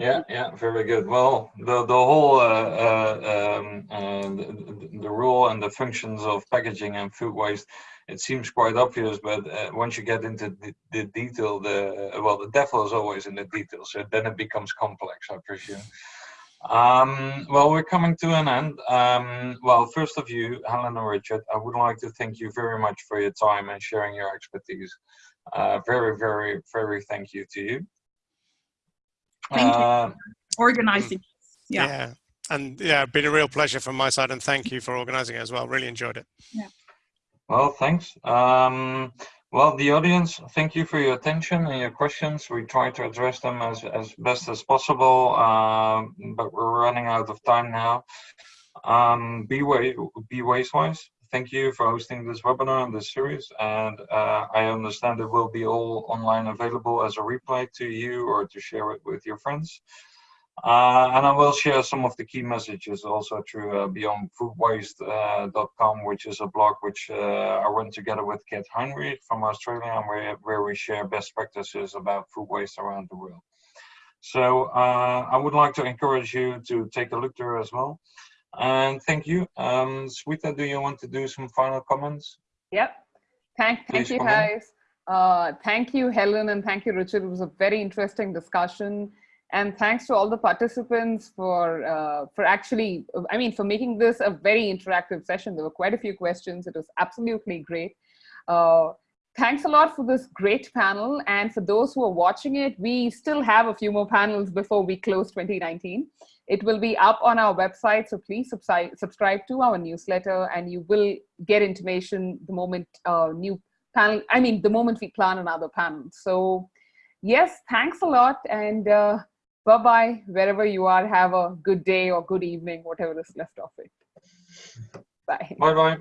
[SPEAKER 2] yeah, yeah, very good. Well, the the whole uh, uh, um, uh, the, the role and the functions of packaging and food waste, it seems quite obvious, but uh, once you get into the, the detail, the well, the devil is always in the details. So then it becomes complex, I presume. Um, well, we're coming to an end. Um, well, first of you, Helen and Richard, I would like to thank you very much for your time and sharing your expertise. Uh, very, very, very thank you to you.
[SPEAKER 3] Thank you
[SPEAKER 2] Uh,
[SPEAKER 3] for organizing. Yeah.
[SPEAKER 4] yeah. And yeah, been a real pleasure from my side and thank you for organizing it as well. Really enjoyed it. Yeah.
[SPEAKER 2] Well, thanks. Um, well, the audience, thank you for your attention and your questions. We try to address them as, as best as possible, um, but we're running out of time now. Um, be, way, be Wastewise, thank you for hosting this webinar and this series. And uh, I understand it will be all online available as a replay to you or to share it with your friends. Uh, and I will share some of the key messages also through uh, beyondfoodwaste.com, which is a blog which uh, I run together with Kate Heinrich from Australia, and where, where we share best practices about food waste around the world. So uh, I would like to encourage you to take a look there as well. And thank you. Um, Sweeta, do you want to do some final comments?
[SPEAKER 1] Yep. Thank, thank
[SPEAKER 2] Please
[SPEAKER 1] you, guys. Uh, thank you, Helen, and thank you, Richard. It was a very interesting discussion. And thanks to all the participants for uh, for actually, I mean, for making this a very interactive session. There were quite a few questions. It was absolutely great. Uh, thanks a lot for this great panel. And for those who are watching it, we still have a few more panels before we close 2019. It will be up on our website, so please subscribe, to our newsletter and you will get information the moment uh, new panel, I mean, the moment we plan another panel. So yes, thanks a lot and uh, bye-bye, wherever you are, have a good day or good evening, whatever is left of it. Bye.
[SPEAKER 2] Bye-bye.